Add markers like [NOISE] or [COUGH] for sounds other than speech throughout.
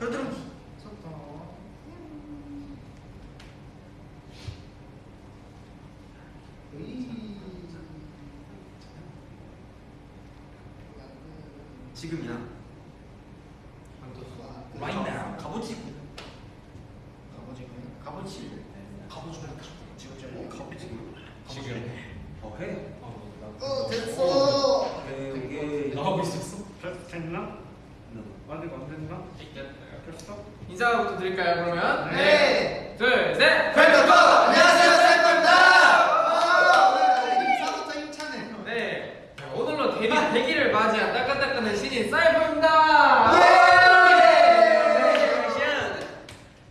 그들은 좋다. 지금이야. Right now. 갑오지. 갑오지구요. 갑오지. 가보지 지금 좀 갑오지. 지금. 어 해. 어 됐어. 이게 나하고 있었어? 됐나? 아직 안 됐나? 됐어? 인사부터 드릴까요 그러면? 네. 둘, 셋. 팬더커 안녕하세요 사이퍼입니다. 인사부터 힘차네요. 네. 자, 오늘로 데뷔 100일을 맞이한 따끈따끈한 신인 사이버입니다.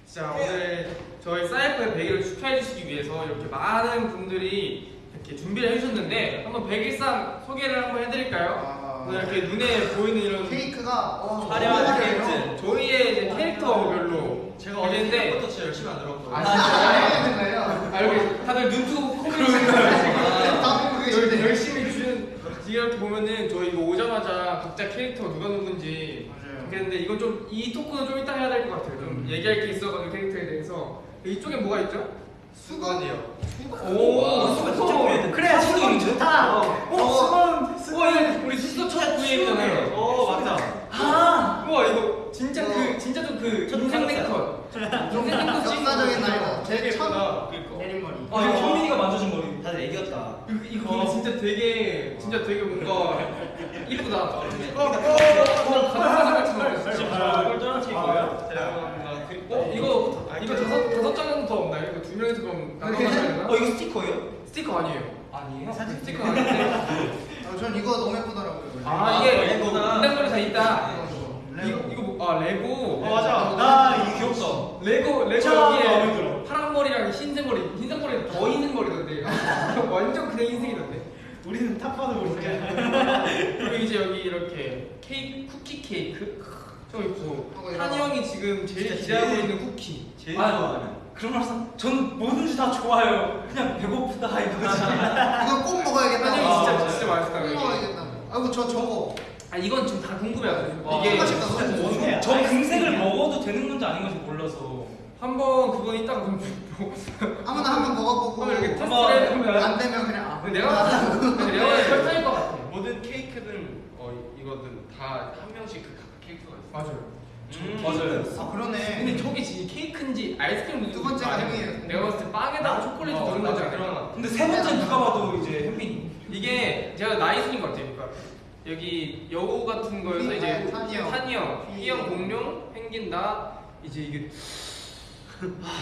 자 오늘 저희 사이퍼의 100일을 축하해 주시기 위해서 이렇게 많은 분들이 이렇게 준비를 해주셨는데 한번 100일상 소개를 한번 해드릴까요? 아, 오늘 이렇게 눈에 보이는 이런 케이크가 어, 화려한 너무 케이크 화려해요. 저희의 이제 캐릭터별로 제가 어릴 되는데 때부터 진짜 열심히 만들었거든요. 아, 아, 진짜요? 진짜 거예요. 아 여기 다들 눈뜨고 코를 있는 거예요 다 보고 지금 계신데. 열심히 주는 이렇게 보면은 저희 이거 오자마자 각자 캐릭터 누가 누군지 맞아요. 그랬는데 이건 좀 이 토크는 좀 이따 해야 될 것 같아요 좀 얘기할 게 있어가지고 캐릭터에 대해서 이쪽에 뭐가 있죠? 수건이요. 오 수건 그래 수건 좋다. 어 수건 와 이거 우리 수소 첫 구입이잖아요 어 맞다. 아 우와 이거 진짜 그 진짜 좀그 인생 네컷 인생 찍은 역사적인 거 날이다. 되게 제 첫- 예쁘다 그니까 내린머리. 아 이거 현민이가 만져준 머리. 다들 애기였다. 이거, 진짜 되게 진짜 되게 뭔가 [LAUGHS] 이쁘다. 어, 어, 어, 가슴 꼴등한 친구예요? 어, 이거 이거 다섯 다섯 장은 명이서 그럼? 어 이거 스티커예요? 스티커 아니에요. 아니에요. 사진 스티커 아닌데. 아, 전 이거 너무 예쁘더라고요. 아 아, 이게. 인당거리 다 있다. 레고. 이거 이거 뭐, 아 레고. 어 맞아. 나 이거 귀엽다. 레고 레고 여기에 들어. 파란 머리랑 흰색 머리 흰색 머리 더 있는 머리던데. [LAUGHS] 완전 그냥 흰색이던데. 우리는 탑 봐도 모르게. [LAUGHS] 그리고 이제 여기 이렇게 케이크 쿠키 케이크 좀 있고 이런 한이 거. 형이 지금 제일 기대하고 있는 쿠키 제일 아, 좋아하는. 그런 말씀 전 뭐든지 다 좋아요. 그냥 배고프다 이거지. 이거 꼭 먹어야겠다. 한이 형이 아, 진짜. 진짜 맛있다 꼭 이게 먹어야겠다. 아이고 저 저거. 아 이건 지금 다 궁금해하거든요 와, 이게 맛있다. 진짜. 저 금색을 먹어도 되는 건지 아닌 건지 몰라서. 한번 그건 이따가 좀 아무나 [LAUGHS] 한 번 먹어보고 한번 이렇게 테스트를 해보면 안 되면 그냥 아. 내가 내가 [LAUGHS] 설탕일 것 같아 모든 케이크는 어 이거든 다 한 명씩 그각 케이크가 있어. 맞아요 음, 맞아요. 아 그러네. 근데 저게 진짜 케이크인지 아이스크림 두 번째가 형이에요. 내가 봤을 때 빵에다가 초콜릿 어, 넣은 않을까? 그런 거. 근데 세 번째 누가 봐도 이제 현빈이. 이게 제가 나이 순인 것 같아요. 그러니까 여기 여우 같은 거에서 휘- 이제 아니, 탄이 형. 탄이 형, 휘- 휘형, 공룡, 펭귄 나 이제 이게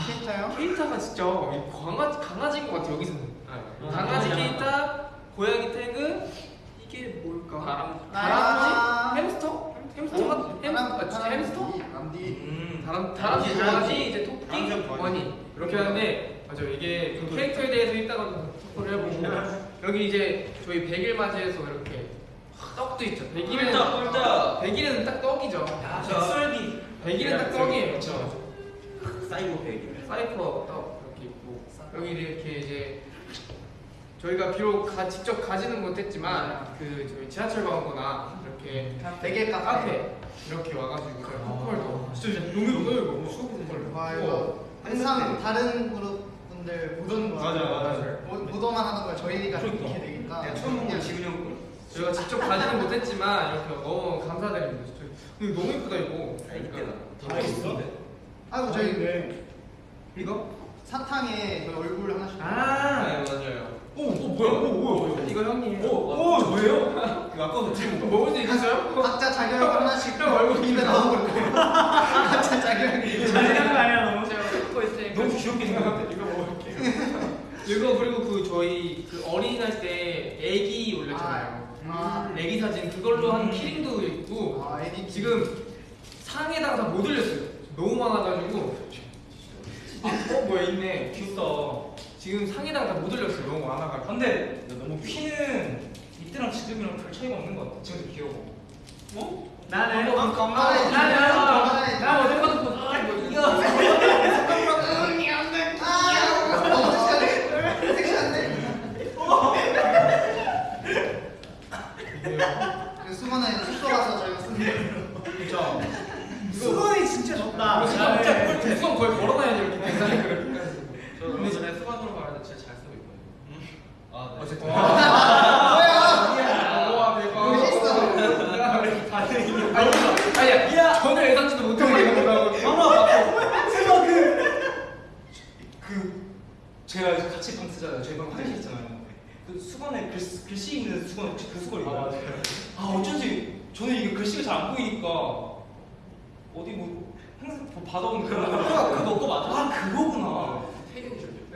케이타요? 케이타가 진짜 강아지 강아지인 것 같아 여기서는. 아, 강아지 아, 케이타, 고양이 태그 이게 뭘까? 다람. 다람쥐? 아. 햄스터? 햄스터? 같- 햄, 아, 햄스터? 남디. 음. 다람 다람쥐, 다람쥐, 강아지, 이제 토끼, 다람쥐, 원이 이렇게 하는데 맞아 이게 좀 캐릭터에 대해서 이따가 좀 토크를 해보고 [LAUGHS] 여기 이제 저희 100일 맞이해서 이렇게 떡도 있죠. 100일은 꿀떡, 꿀떡. 100일은 딱 떡이죠. 야, 닭설기. 100일은 딱 떡이에요. 그렇죠. 사이버 베이글. 사이퍼 떡 이렇게 있고 여기 이렇게 이제 저희가 비록 가, 직접 가지는 못했지만 그 저희 지하철 광고나 이렇게 되게 카페. 카페 이렇게 와가지고 저희 포컬도 진짜 진짜 너무 너무 수업 포컬 와 이거 항상 다른 그룹 분들 보던 거. 맞아, 맞아. 보- 보도만 하는 걸 저희가 그러니까. 이렇게 되니까. 내가 처음 본건 지훈이 형 거. 저희가 직접 가지는 못했지만 이렇게 너무 감사드립니다. 진짜. 근데 너무 예쁘다 이거. 이때다. 다 있어? 아이고 저희 네. 이거? 사탕에 저희 얼굴 하나씩. 네 아. 맞아요. 오, 오 뭐야? 오, 뭐야? 이거 형이에요. 오, 저예요? 그 아까 지금 먹을 수 있어요? 각자 자기 얼굴 하나씩 형 얼굴 입에 넣어볼 거예요. 각자. 잘하는 거 아니야 너무? 제가 찍고 있으니까 너무 귀엽게 생겼는데. 이거 먹을게요. 이거 그리고 그 저희 그 어린이날 때 애기 올렸잖아요. 아, 애기 사진 그걸로 한 음. 키링도 있고 아, 에디 지금 상에다가 다 못 올렸어요. 너무 많아가지고 아, 어 뭐야 있네. 귀엽다. 지금 상에다가 다못 올렸어요. 너무 많아가지고. 근데 너무 휘는 이때랑 지금이랑 별 차이가 없는 것 같아. 지금도 귀여워. 어? 나는 건강해. 나는 건강해. 나 어제 봐도 보 이거 아, 섹시한데? 섹시한데? 그 수건은 숙소 가서 저희가 쓰는 수건이 진짜 잘한다. 수건 거의 계산을 그렇게. 저 얼마 전에 수건으로 말하는데 진짜 잘 쓰고 있거든요. 아, 네. 어쨌든. 와 대박. 멋있어. 아니야. 야 전혀 예상치도 못하고 이런 거라고. 수건 그, 그 제가 같이 방 쓰잖아요. 저희 방 화장실 있잖아요. 그 수건에 글, 글씨 있는 수건 혹시 그 수건 있나요? 아, 어쩐지 저는 이게 글씨가 잘 안 보이니까 어디 뭐 항상 뭐 받아온 그런 그거 거 맞아? 아 그거구나.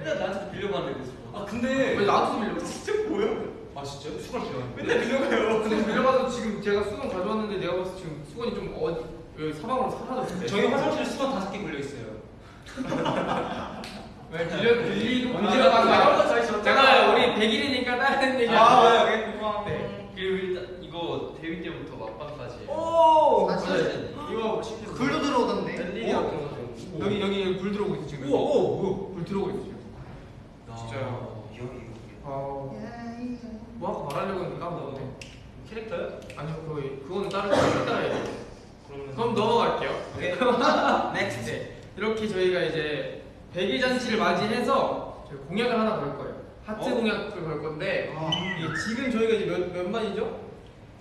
맨날 나한테 빌려봤는데 그 수건. 아 근데 왜 나한테 빌려? 진짜 뭐야? 아 진짜요? 수건 빌려. 맨날 빌려가요. 근데 빌려가서 지금 제가 수건 가져왔는데 내가 봤을 때 지금 수건이 좀 어디 여기 사방으로 사라졌을 때. 저희 화장실에 수건 다섯 개 걸려 있어요. [LAUGHS] 왜 빌려 빌리고. 저희 저- 제가 우리 100일이니까 다른 얘기. 아, 네. 그리고 일단 이거 데뷔 때부터 막방까지. 오. 사실 이거 불도 들어오던데. LED 같은 거 좀. 여기 여기 불 들어오고 있어 지금. 우와, 우와, 뭐야? 불 들어오고 있어 지금. 진짜요? 이 형이 아, 뭐 아까 말하려고 했는데 까먹었네. 캐릭터요? 아니요, 그거 그거는 다른 거 따라해요. 그러면 그럼 넘어갈게요. [LAUGHS] 오케이. next. 네. 이렇게 저희가 이제 100일 잔치를 맞이해서 저희 공약을 하나 걸 거예요. 하트 어? 공약을 걸 건데 아. 이게 지금 저희가 이제 몇, 몇 만이죠?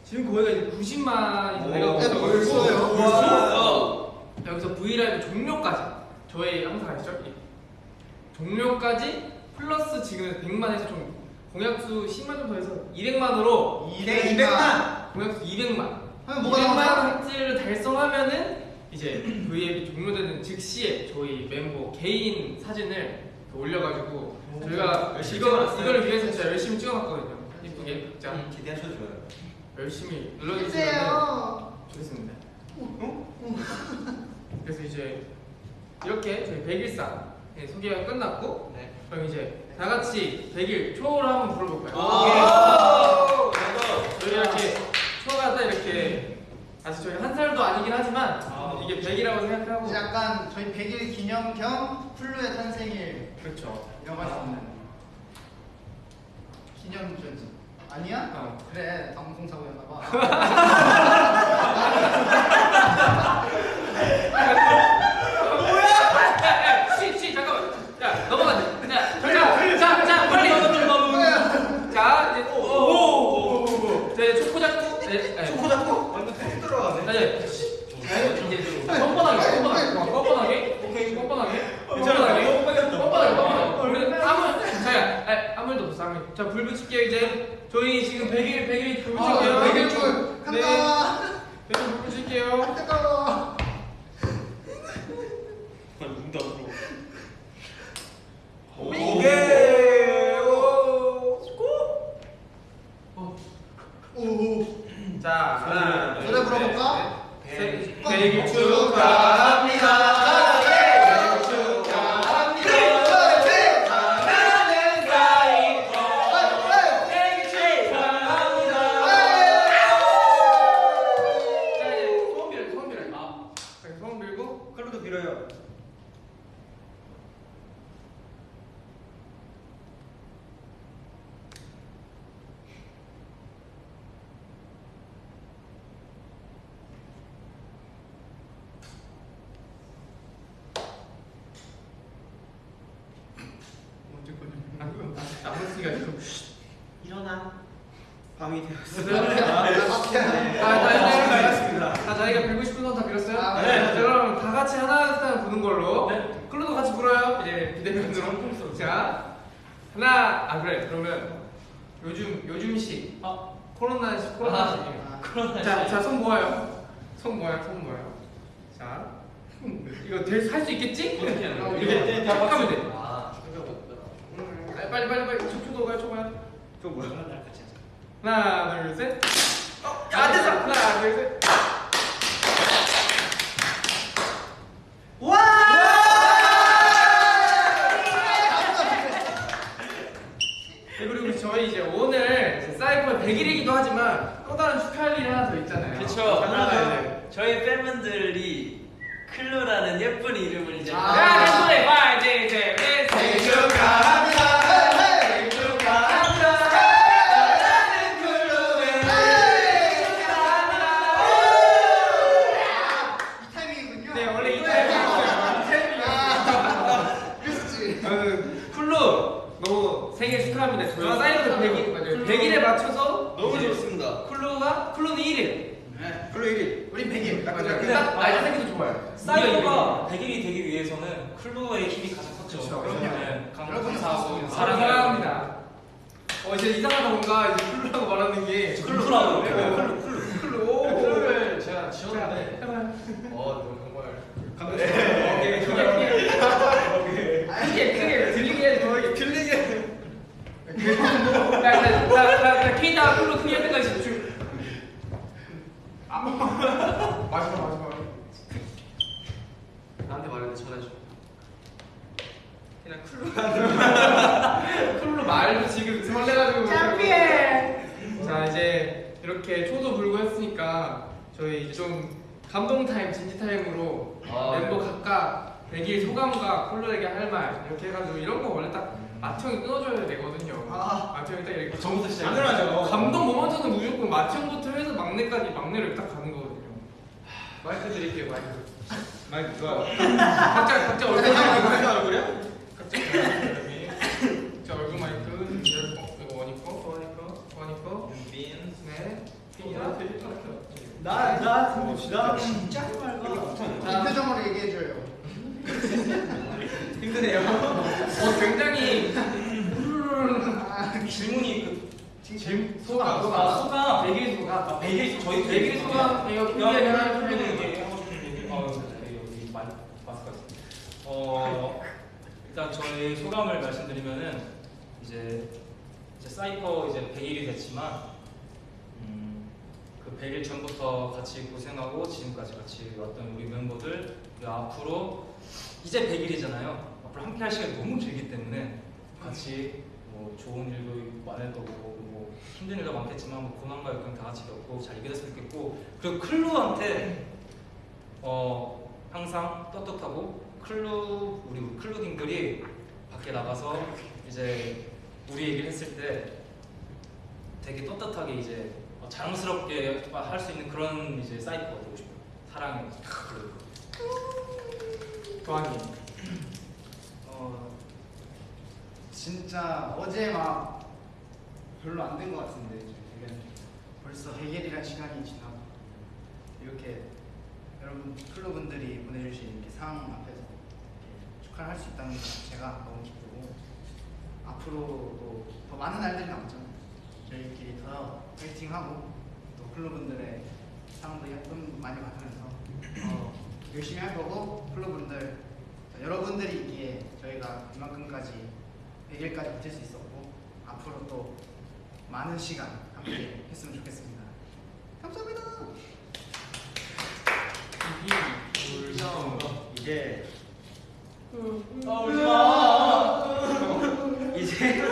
지금 거기가 이제 90만이 내가 오, 벌써 벌써요? 벌써? 여기서 브이라이브 종료까지 저희 항상 아시죠? 이 종료까지 플러스 지금 100만에서 좀 공약수 10만 좀 더해서 200만으로 200만. 공약수 200만 하면 뭐가 200만 나와? 하트를 달성하면은 이제 V앱이 종료되는 즉시에 저희 멤버 개인 사진을 올려가지고 저희가 열심히 이거. 이거를 위해서 진짜 열심히 찍어놨거든요. 이쁘게 각자 음, 기대하셔도 좋아요. 열심히 눌러주시면. 좋겠습니다. 그래서 이제 이렇게 저희 100일상 소개가 끝났고 네. 그럼 이제 다 같이 100일 초를 한번 불러볼까요? 아. 저희 이렇게 초가 딱 이렇게 아직 저희 한 살도 아니긴 하지만 이게 100이라고 생각하고 이제 약간 저희 100일 기념 겸 플루의 탄생일 그렇죠. 이라고 할수 있는 기념주지. 아니야? 어. 그래 방송사고였나 봐. [LAUGHS] 시, 시, 잠깐만. 자, 넘어가자. 자, 자, 자, 자, 빨리. 자, 이제 오, 오, 오, 오. 자, 이제 초코 잡고. 네, 네. 초코 잡고 완전 톡 들어가네. 자, 이제 이제 뻔뻔하게, 뻔뻔하게, 어, 뻔뻔하게. 오케이, 뻔뻔하게. 뻔뻔하게. 뻔뻔하게, 뻔뻔하게. 우리 아무, 자, 아, 일. 자, 불 붙일게요 이제. 저희 지금 100일, 100일 불 아, 붙일게요. 100일 줄 네. 간다. 100일 불 붙일게요. 뜨거워. 저희 소감을 말씀드리면은 이제 이제 사이퍼 이제 100일이 됐지만 음, 그 100일 전부터 같이 고생하고 지금까지 같이 왔던 우리 멤버들 그리고 앞으로 이제 100일이잖아요. 앞으로 함께 할 시간이 너무 길기 때문에 같이 뭐 좋은 일도 많을 거고 뭐 힘든 일도 많겠지만 뭐 고난과 역경 다 같이 겪고 잘 이겨냈으면 좋겠고 그리고 클루한테 어 항상 떳떳하고 클루 우리 클루딩들이 밖에 나가서 이제 우리 얘기를 했을 때 되게 떳떳하게 이제 어, 자랑스럽게 할 수 있는 그런 이제 사이퍼가 되고 싶어요. 사랑해. 도안이. [CLEARS THROAT] 어 진짜 어제 막 별로 안 된 것 같은데 지금 벌써 100일이란 시간이 지나고 이렇게 여러분 클로분들이 보내주신 이렇게 상 앞에 축하를 할수 있다는 것 자체가 너무 기쁘고 앞으로도 더 많은 날들이 남잖아요 저희끼리 더 파이팅하고 또 클로분들의 사랑도 예쁨 많이 받으면서 어, 열심히 할 거고 클로분들 여러분들이 있기에 저희가 이만큼까지 100일까지 버틸 수 있었고 앞으로 또 많은 시간 함께 했으면 좋겠습니다. 감사합니다. 이제 아 울지 마. 이제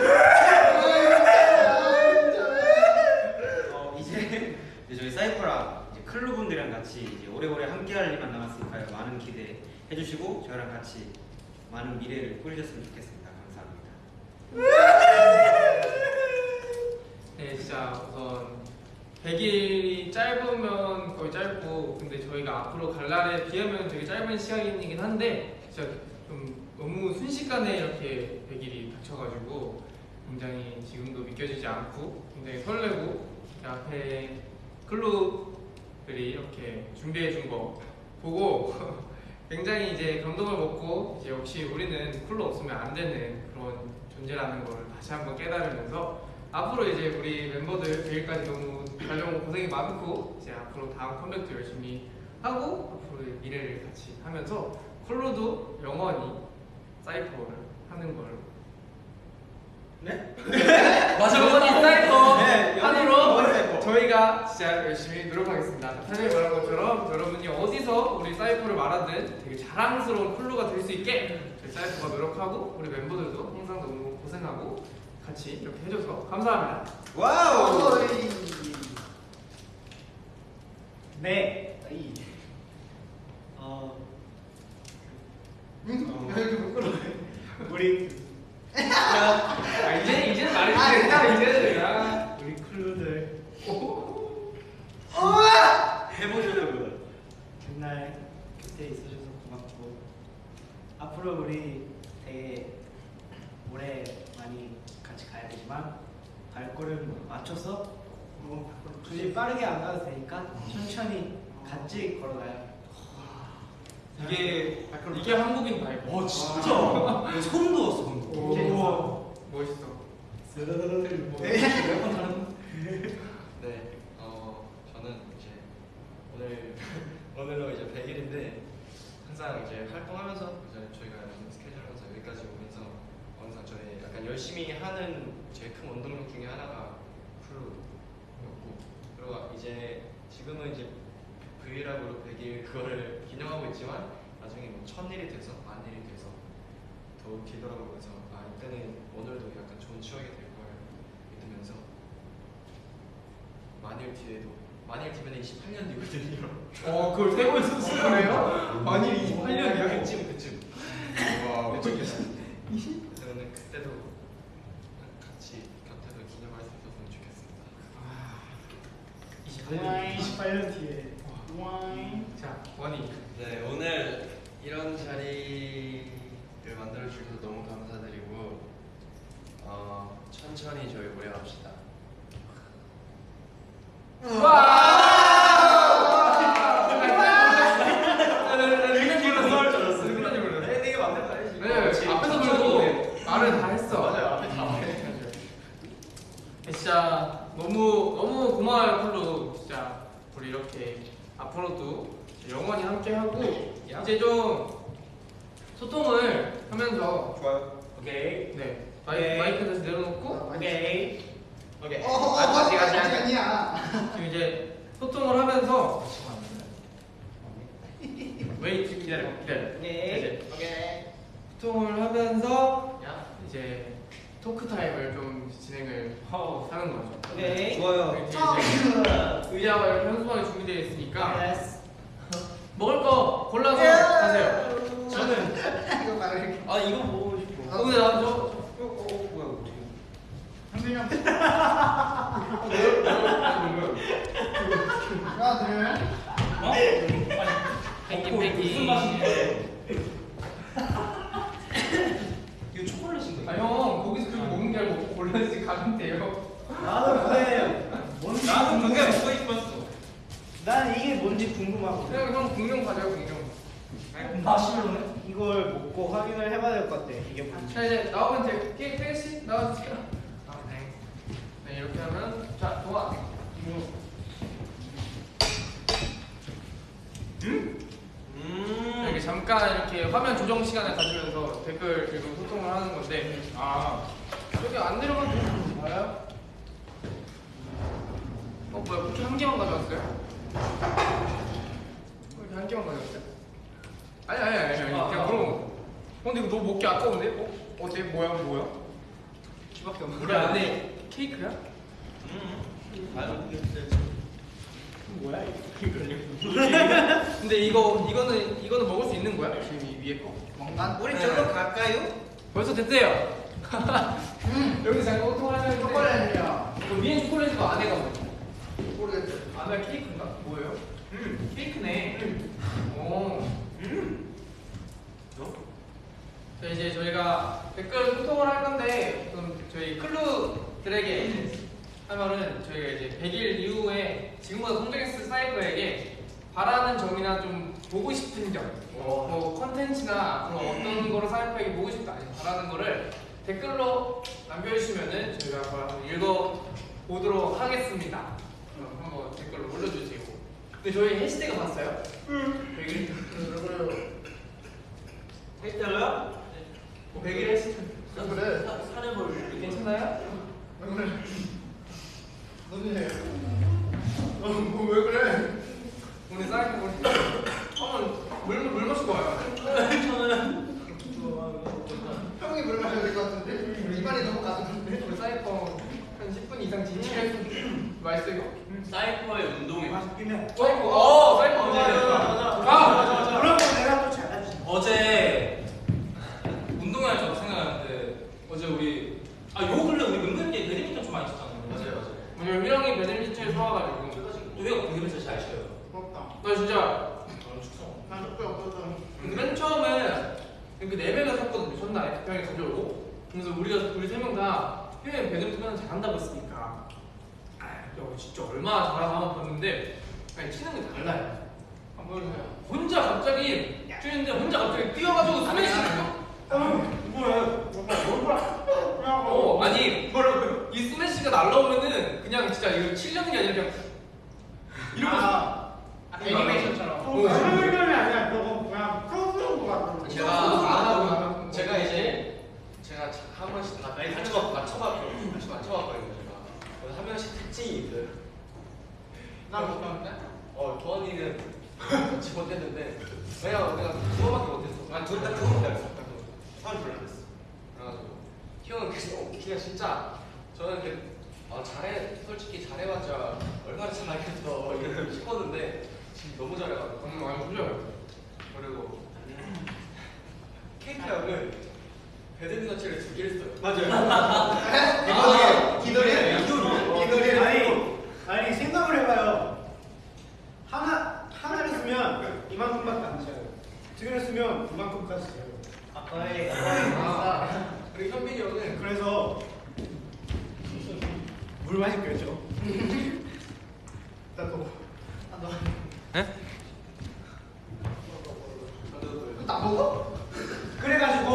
어, 이제 저희 사이퍼랑 이제 클루 분들이랑 같이 이제 오래오래 함께할 일만 남았으니까요. 많은 기대 해 주시고 저희랑 같이 많은 미래를 꾸리셨으면 좋겠습니다. 감사합니다. 네, 진짜 우선 100일이 짧으면 거의 짧고 근데 저희가 앞으로 갈 날에 비하면 되게 짧은 시간이긴 한데 진짜 좀 너무 순식간에 이렇게 100일이 닥쳐가지고 굉장히 지금도 믿겨지지 않고 굉장히 설레고 이렇게 앞에 클루들이 이렇게 준비해 준 거 보고 [LAUGHS] 굉장히 이제 감동을 먹고 이제 역시 우리는 쿨로 없으면 안 되는 그런 존재라는 걸 다시 한번 깨달으면서 앞으로 이제 우리 멤버들 100일까지 너무 달려온 고생이 많고 이제 앞으로 다음 컴백도 열심히 하고 앞으로의 미래를 같이 하면서 쿨로도 영원히 사이퍼를 하는 걸로 네? [LAUGHS] 맞아. 영원히 사이퍼 네, 사이퍼. 저희가 진짜 열심히 노력하겠습니다. 사장님이 말한 것처럼 여러분이 어디서 우리 사이퍼를 말하든 되게 자랑스러운 클루가 될 수 있게 저희 사이퍼가 노력하고 우리 멤버들도 항상 너무 고생하고 같이 이렇게 해줘서 감사합니다. wow. 네. 어? 우리 아, 이제 이제는 말해도 된다. 이제는 야. 우리 클루들 해보시려고요. 맨날 곁에 있어줘서 고맙고 앞으로 우리 되게 오래 많이 같이 가야 되지만 발걸음 맞춰서 뭐 굳이 빠르게 안 가도 되니까 천천히 같이 걸어가요. 이게 이게 한국인 vibe. 와 진짜? 야, 소름 돋았어 방금 오, 멋있어. 몇번 다른 네, 어 저는 이제 오늘 [LAUGHS] 오늘로 이제 100일인데 항상 이제 활동하면서 이제 저희가 스케줄하면서 여기까지 오면서 항상 저희 약간 열심히 하는 제일 큰 원동력 중에 하나가 클루였고 그리고 이제 지금은 이제 브이라고로 100일 그거를 기념하고 있지만 나중에 뭐 천일이 돼서 만일이 돼서 더욱 뒤돌아보면서 아 이때는 오늘도 약간 좋은 추억이 될걸 믿으면서 만일 뒤에도 만일 뒤면 28년 뒤거든요. 어, 그걸 세고 있었을 거예요? 만일 28년 이야 그쯤 그쯤. 와 그쯤이야. 저는 그때도 같이 곁에서 기념할 수 있었으면 좋겠습니다. 28년 뒤에 와인. 자, 원이. 네 오늘 이런 자리를 만들어 주셔서 너무 감사드리고 어, 천천히 저희 오래 합시다. 내가 만든 거 아니지? 네, 앞에서 그래도 말을 다 했어. 맞아요 앞에 다 말해. 진짜 너무 너무 고마워요 클루 진짜 우리 이렇게 앞으로도 영원히 함께 하고 이제 좀 소통을 하면서 좋아요 오케이 네 마이, 마이크 다시 내려놓고 오케이. 오케이. 어, 아직 아직 아직. 아니야. 지금 이제 소통을 하면서 wait 기다려 기다려 오케이. 이제 오케이. 소통을 하면서 야. 이제 토크 타임을 좀 진행을 하는 거죠. 오케이. 좋아요 이제 이제 의자가 이렇게 현수막에 준비되어 있으니까 예스. 먹을 거 골라서 하세요. 저는 이거 말해. 아 이거 먹고 싶어 어, 근데 나저 어, 어, 뭐야 어떻게 현빈이 형. 저 야, 들으면? 어? 펭귄 무슨 펭귄. 맛인데 이거 초콜릿인가? 아 형 거기서 그렇게 먹는 게 아니고 골라지 가면 돼요. 나도 그래. 뭔지 나도 그게 궁금해. 먹고 싶었어 난 이게 뭔지 궁금하고. 그냥 형 공룡 가져요 공룡. 마시멜로네? 이걸 먹고 확인을 해봐야 될 것 같아. 이게 뭔지. 자 이제 나오면 돼. 깨깨씨 나와주세요. 아 네. 네 이렇게 하면 자 동아. 음 이렇게 잠깐 이렇게 화면 조정 시간을 가지면서 댓글 읽고 소통을 하는 건데 아 여기 안 내려가도 알아요? 어 뭐야 쿠키 한 개만 가져왔어요? 이렇게 한 개만 가져왔어요? 아니 아니 아니 아니 아, 그냥 아. 물어본 거 어, 근데 이거 너무 먹기 아까운데? 어? 어때? 뭐야 뭐야? 키밖에 없는 우리 안에 케이크야? 음 맞아 뭐야 이거? [LAUGHS] 근데 이거 이거는 이거는 먹을 수 있는 거야? 지금 이 위에 거? 뭔가? 우리 저로 갈까요? 벌써 됐어요. [LAUGHS] 여기서 잠깐 소통하면 초콜릿이야. 위에 초콜릿이고 안에가 뭐야? 모르겠어. 안에 케이크인가? 뭐예요? 음, 케이크네. 오. 음 자, 이제 저희가 댓글 소통을 할 건데, 그럼 저희 클루들에게 하면은 저희가 이제 100일 이후에 지금보다 성장했을 사이버에게 바라는 점이나 좀 보고 싶은 점, 뭐 컨텐츠나 앞으로 어떤 거를 사이버에게 보고 싶다, 아니면 바라는 거를 댓글로 남겨주시면은 저희가 한번 읽어보도록 하겠습니다. 댓글로 올려주세요. 근데 저희 해시태그 봤어요? 응. 100일? 했다고요? 100일 해시태그. 그래. 사내볼 괜찮아요? 왜 그래? 너네. 어, 뭐왜 그래? 오늘 사이버 보니까 한번 물, 물 마시고 와요. 형이 물 마셔야 될 것 같은데? 입안이 너무 가득한데? 우리 사이버 한 10분 이상 진행해서 맛있어요. 사이퍼의 운동이 맛있긴 해. 사이버, 어, 사이버 맞아, 어제. 맞아, 맞아, 아, 거 내가 또 잘해주지. 어제 운동하면서 생각하는데 어제 우리 아요 근래 우리 은근히 배드민턴 좀 많이 쳤잖아요 맞아요 맞아요. 오늘 휘영이 배드민턴에 사와가지고. 우리가 배드민턴 잘 쳐요 부럽다. 나 진짜 축성 나 적게 없어서. 맨 처음에 그 4명을 샀거든요. 첫날에 형이 가져오고. 그래서 우리가 우리 세 명다 해외 배드민턴 잘한다고 야, 진짜 얼마나 잘하나 한번 봤는데 아니 치는 게 달라요. 한번 보여주세요. 혼자 갑자기 뛰는데 혼자 갑자기 뛰어가지고 스매시 어 아니 이 스매시가 날라오면은 그냥 진짜 이거 치려는 게 아니라 그냥 이러면서 아, 애니메이션처럼. 어. 그거 그냥 프로그램 같은 거. 제가 아, 제가 이제 제가 한 번씩 다 맞춰 맞춰봤거든요. 맞춰 맞춰봤거든요. 제가 한 명씩 특징이 있어요. 나 못하는데? 어 도원이는 같이 못했는데 내가 내가 두 번밖에 못했어. 아두딱 두번 못했어. 처음 불렀어. 그래가지고 형은 그냥 그냥 진짜 저는 그 아, 잘해 솔직히 잘해봤자 얼마나 잘하겠어 이러고 싶었는데 지금 너무 잘해가지고 음, 아니 그죠. 그리고 케이트 형은 배드민턴 채를 두 개를 써요. 맞아요. 기돌이에요. 기돌이에요? 기돌이에요. 아니 아니 생각을 해봐요. 하나 하나를 쓰면 이만큼밖에 안 차요. 두 개를 쓰면 이만큼까지 차요. 거의 아, 그리고 현빈이 형은 그래서 물 마실 거죠. 나도 나 먹어? 그래가지고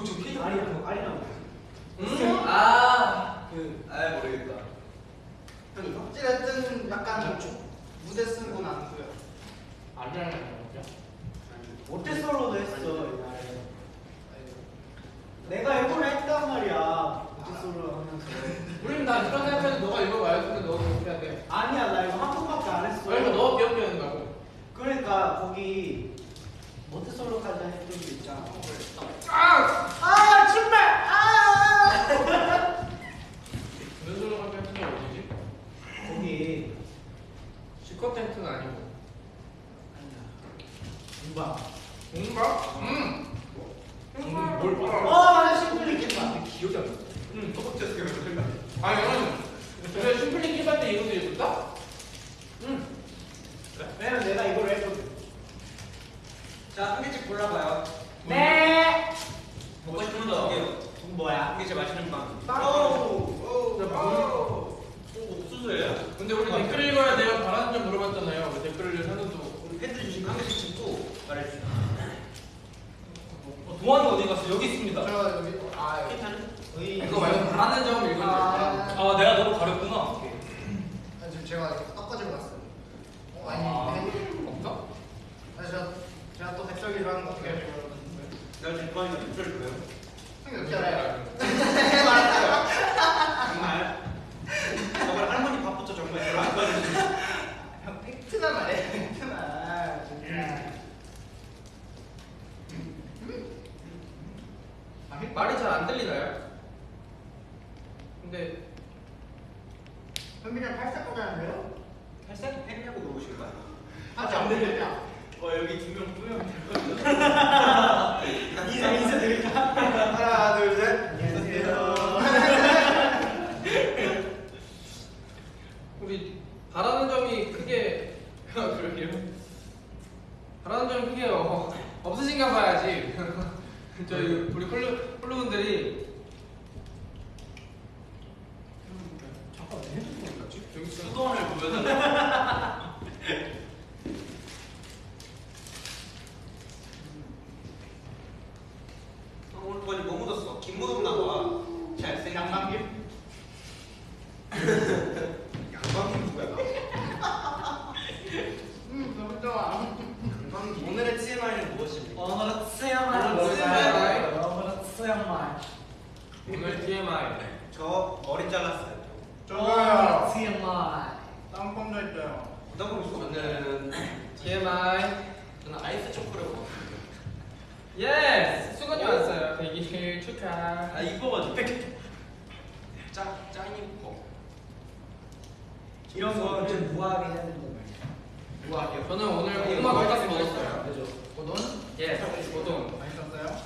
어저 케이크 아리나, 아리나. 음. 아 그 아 모르겠다. 어찌됐든 약간 무대 쓴 건 아니고요. 아니야 진짜. 모태솔로도 했어 옛날에. 내가 이걸 했단 말이야. 모태솔로 하면서. 우리는 다 이런 생각해도 너가 이거 되는데 너가 그렇게 해야 돼. 아니야, 나 이거 한 번밖에 안 했어. 그러니까 너가 귀엽게 한다고. 그러니까 거기 모태솔로까지 했던 게 있잖아. 아! 아 정말 아 무슨 소리 할때 했던 게 어디지? 거기 시커 텐트는 아니고. 누가 뭔가? 음. 뭘 봐? 어 맞아 심플리 킴바 기억이 안 나. 응, 첫 번째 생각. 아니 나는 그래 심플리 킵할 때 이것도 예쁘다? 응. 왜냐면 내가 이걸 했거든 자, 한 개씩 골라봐요. 네 먹고 싶은 거. 이건 뭐야 한 개씩 맛있는 빵. 빵나 뭐- 옥수수예요. 근데 우리 댓글 읽어야 돼요. 바라는 점 물어봤잖아요. 그 댓글을 사는도. 우리 팬들 주신 거한 개씩 찍고 말해주세요. 어, 동환이 어디 갔어? 여기 있습니다 저 여기 아 여기 이거 말고 바라는 점 읽어야 돼. 아, 아 내가 너를 가렸구나 아, 지금 제가 꺾어지고 갔어요. 어, 아니, 아. 네. 없어? 아, 제가 제가 또 백설기를 하는 거 되게 좋아하는데 내가 지금 좋아하는 게 백설기 뭐예요? 형이 어떻게 알아요? 정말 정말 할머니 밥부터 정말 별로 안 빠지는데 형 팩트나 말해 팩트나 아, 진짜 말이 잘 안 들리나요? 근데 현빈이랑 팔싹 보자는데요? 팔싹이 팩이냐고 물어보실 거야 아직 안 들리냐? 어 여기 두명 뿌면 인사 인사 드릴까? 하나 둘 셋. 안녕하세요. 우리 바라는 점이 크게 그러게요. 바라는 점이 크게 어, 없으신가 봐야지. 저희 우리 콜루 콜루분들이 잠깐 내 핸드폰 어디 갔지? 여기 있어. 수건을 보여달라 어, 오늘 거기 뭐 묻었어? 김 묻었나 봐. 잘생. 양감김? 양방김 누구야? 음 너무 좋아. 오늘의 TMI는 무엇입니까? 오늘은 수영만 오늘은 TMI. 오늘은 수영만 오늘 TMI. 저 머리 잘랐어요. 저도요. TMI 땀 도 있어요. 어떤 거 있어? 저는 TMI. 저는 아이스 초콜릿 먹었어요. yes 수건이 왔어요. 대기실 축하. 아 이뻐가지고 짱 짱 이뻐. 이런 거는 우아하게 해야 되는 거예요 우아하게요. 저는 오늘 고구마 돈가스 먹었어요. 그죠? 고돈? yes 고돈. 맛있었어요?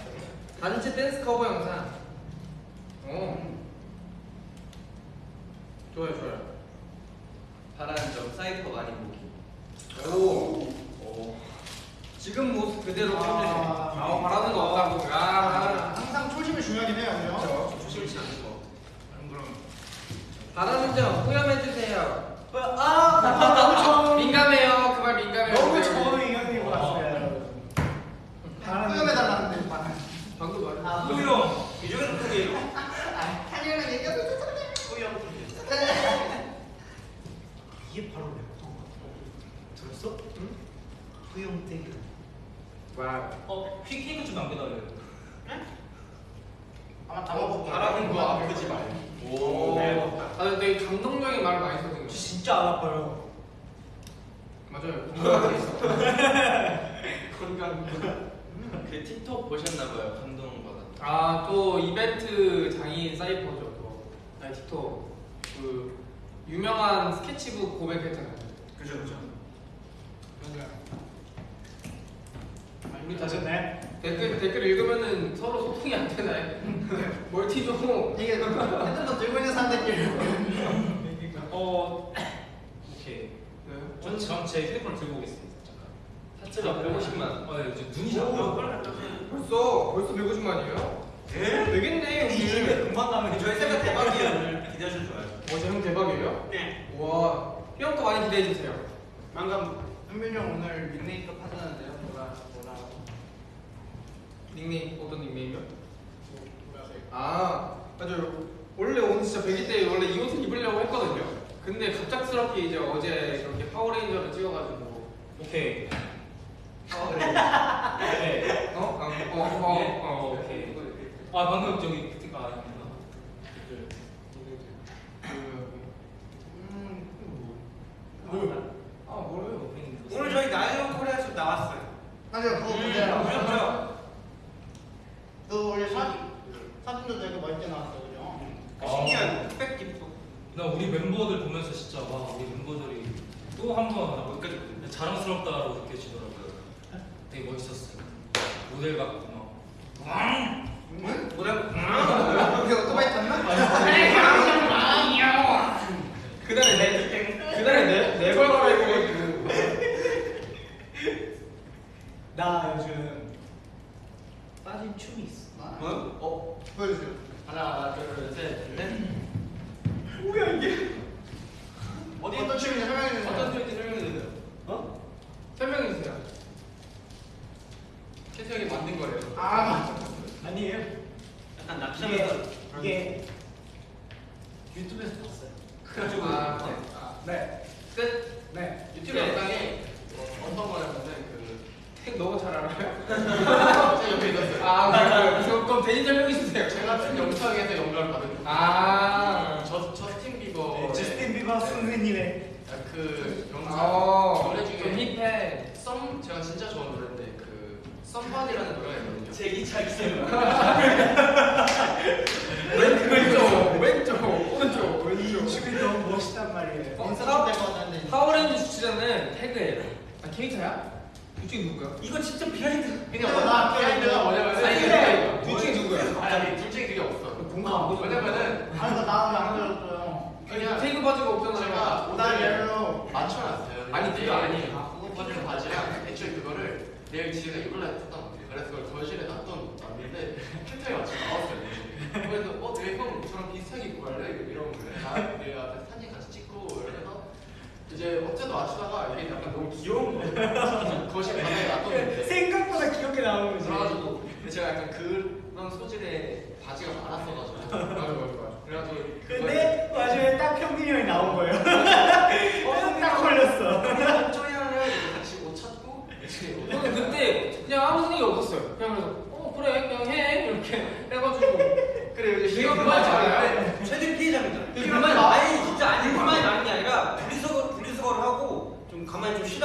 단체 댄스 커버 영상. 오. 좋아요 좋아요. 바라는 점 사이퍼 많이 보기. 오. 오. 지금 모습 그대로 아. 아, 아 바라는 거 없다고. 아. 항상 초심이 중요하긴 해요, 그죠? 초심 잃지 않는 거. 그럼 그럼. 바라는 점 후렴해 주세요. 아 너무 처음 민감해요. 그 말 민감해요. 너무 네. 처음 의견이 왔어요 수염해달라는데 막. 방금 말. 아, 후용. 이 중에는 후용. 한이랑 얘기하고 후용. 이게 바로 래퍼 들었어? 응? 후용태 와우. 어 퀴케이크 좀 남겨달래요 아마 다 먹고 바라는 거 아프지 말고. 오. 아 근데 감동적인 말을 많이 써요. 진짜 안 아파요 맞아요. 있어. [LAUGHS] 건강. 그 틱톡 보셨나봐요. 감동받아. 아또 이벤트 장인 사이퍼죠 또 아니 틱톡 그 유명한 스케치북 고백했잖아요 그죠 그죠. 우리 다 네. 댓글 댓글 읽으면은 서로 소통이 안 되나요? [LAUGHS] 멀티 좀 이게 핸드폰 들고 있는 사람들끼리. 어 오케이 네. 전 지금 제 휴대폰을 들고 오겠습니다 잠깐 타투가 150만. 어 네, 눈이 잘안 보여 벌써 벌써 150만이에요? 네? 되겠네 이게 형님 금방 가면 저희 세가 대박이에요. 오늘 기대하셔도 좋아요. 어제 형 대박이에요? 네. 와형거 많이 기대해 주세요 망감. 현민이 형 오늘 닉네임도 하자는데요. 닉네임 어떤 닉네임이요? 뭐라세요? 아 맞아요 원래 오늘 진짜 100일 때 원래 이 옷을 입으려고 했거든요 근데 갑작스럽게 이제 어제 그렇게 파워레인저를 찍어가지고 오케이 파워레인저 네. 어? 어? 어? 어? 어? 오케이. 오케이 아 방금 저기 그때가 아니구나 음. 아 뭐래요? 오늘 저희 나이언 코리아에서 나왔어요. 맞아요. 그거 음, 보세요. 보셨죠? 그 원래 사진 사진도 되게 멋있게 나왔어요, 그죠? 그 신기한 흑백 깁도. 나 우리 멤버들 보면서 진짜 와 우리 멤버들이 또 한번 여기까지. 자랑스럽다고 느껴지더라고요 되게 멋있었어요 모델 같고 막 응? 뭐라고? 이게 오토바이 탔나? 그날에 내 그날에 내 내걸 갈아입어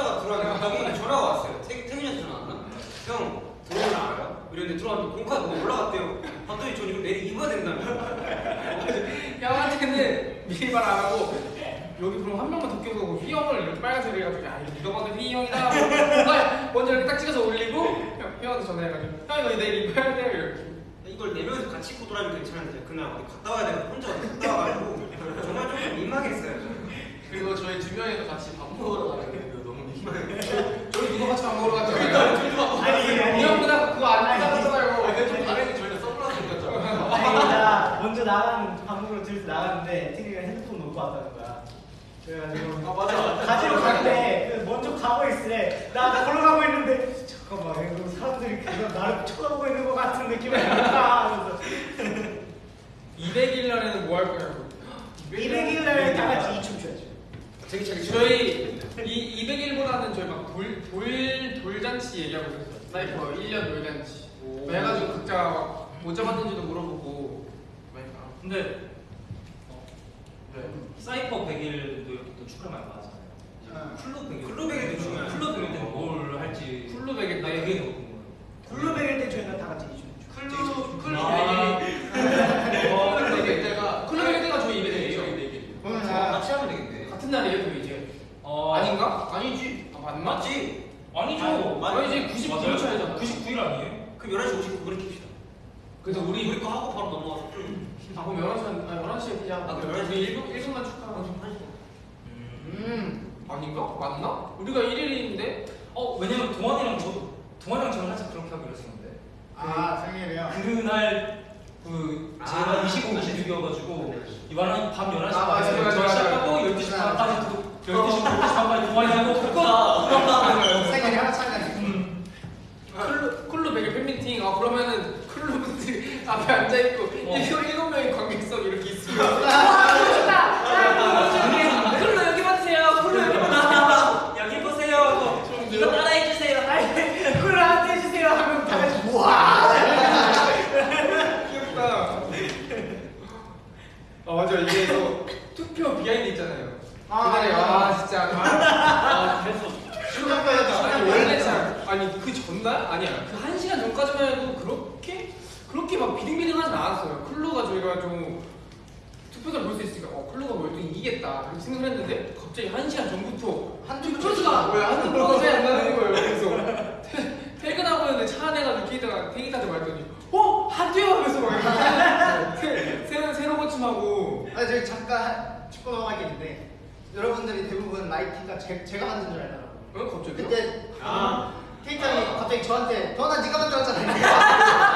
쉬다가 들어왔는데 갑자기 전화가 왔어요. 태, 태민이한테 전화 왔나? 형 들어오는 알아요? 이랬는데 들어왔는데 공카가 뭐 올라갔대요. 봤더니 전 이거 내일 입어야 거예요. [LAUGHS] 형한테는 미리 말 안 하고 여기 그럼 한 명만 더 껴서 휘 형을 이렇게 빨간색 해가지고 야 이거 봐도 휘 형이다 하고 먼저 이렇게 딱 찍어서 올리고 형, 형한테 전화해가지고 형 이거 내일 입어야 돼 이렇게 이걸 네 명이서 같이 입고 돌아면 괜찮은데 그날 어디 갔다 와야 되고 혼자 어디 갔다 와가지고 정말 좀 민망했어요. 저는. 그리고 저희 두 명이서 같이 밥 먹으러 가는데 너무. 저희 누가 같이 밥 먹으러 갔잖아요 아니 아니. 이 형보다 그거 안 아니 나가잖아요 근데 좀 다행히 저희는 선글라스 꼈잖아요. 아니 나 먼저 밥 먹으러 들서 나갔는데 태기가 핸드폰 놓고 왔다는 거야. 그래가지고 아 맞아. 가지러 갔는데 그 먼저 가고 있으래. 나 걸어가고 있는데 잠깐만 이거 사람들이 그거 나를 쳐다보고 있는 것 같은 느낌이 든다. 하면서 200일 날에는 뭐 할 거냐고 200일 날다 같이 이춤 춰야죠. 되게 자기 저희 이 200일보다는 저희 막돌돌 돌잔치 얘기하고 있었어요. 사이퍼 1년 돌잔치. 뭐 해가지고 각자 막 모자 맞는지도 물어보고. 근데 네. 사이퍼 100일도 이렇게 또 축하를 많이 하잖아요. 클루 100일. 클루 100일도 중요해요. 클루 100일 때는 뭘 할지 클루 100일 날 때 그게 너무 궁금해요. 굴러베일 때 저희가 다 같이 춰. 클루 클루 아. 아닌가? 아니지. 아, 맞나? 맞지? 아니죠. 맞- 아니 지, 99일 차이잖아. 99일 아니에요? 그럼 11시 59분에 킵시다. 그래서 우리 우리 거 하고 바로 넘어가서. 아, 그럼 11시, 아, 11시에 그냥. 아, 그럼 우리 1분, 1분만 축하하고. 음. 음. 아닌가? 맞나? 우리가 1일인데? 어 왜냐면 동환이랑 저도 동환이랑 저는 살짝 그렇게 하기로 했었는데 아 생일이요. 그날 그 제가 아, 25, 26이어 가지고 이번엔 밤 11시 아, 맞아, 반에 맞아, 저 맞아. 시작하고 12시 반까지 그 12시, 12시 반까지 동환이하고 끝나 생일이 하나 차이 나니까. 음. 클루, 클루 100일 팬미팅. 아, 그러면은 클루 분들이 앞에 앉아있고, 어. 일곱, 일곱 명의 관객석 이렇게 있으면. 아, 클루 여기 봐주세요. 클루 여기 봐주세요. 여기 보세요. 이거 따라해주세요. 아니 굴러한테 해주세요 하면 다 같이 우와. 귀엽다. 아 맞아 이게 또 투표 behind 있잖아요. 아, 그날에 맞아. 아 진짜 아 그래서 신난거였다. 아니 원래 참 아니 그 전날 아니야 그 한 시간 전까지만 해도 그렇게 그렇게 막 비등비등하진 않았어요. 클루가 저희가 좀 투표를 볼 수 있으니까 어 클루가 월등히 이기겠다 이렇게 생각을 했는데 갑자기 한 시간 전부터 한두 투표수가 뭐야 한 투표가 차이 안 나는 거예요. 그래서 퇴- 퇴근하고 있는데 차 안에 가지고 케이타가 케이타한테 말했더니 어 한투요 하면서 막 새- 새로 새로 고침하고 아 저기 잠깐 짚고 넘어갈 게 있는데 여러분들이 대부분 나이키가 제, 제가 만든 줄 알더라고요. 어 갑자기 그때 아. 케이탄이 갑자기 저한테 너나 네가 만들었잖아.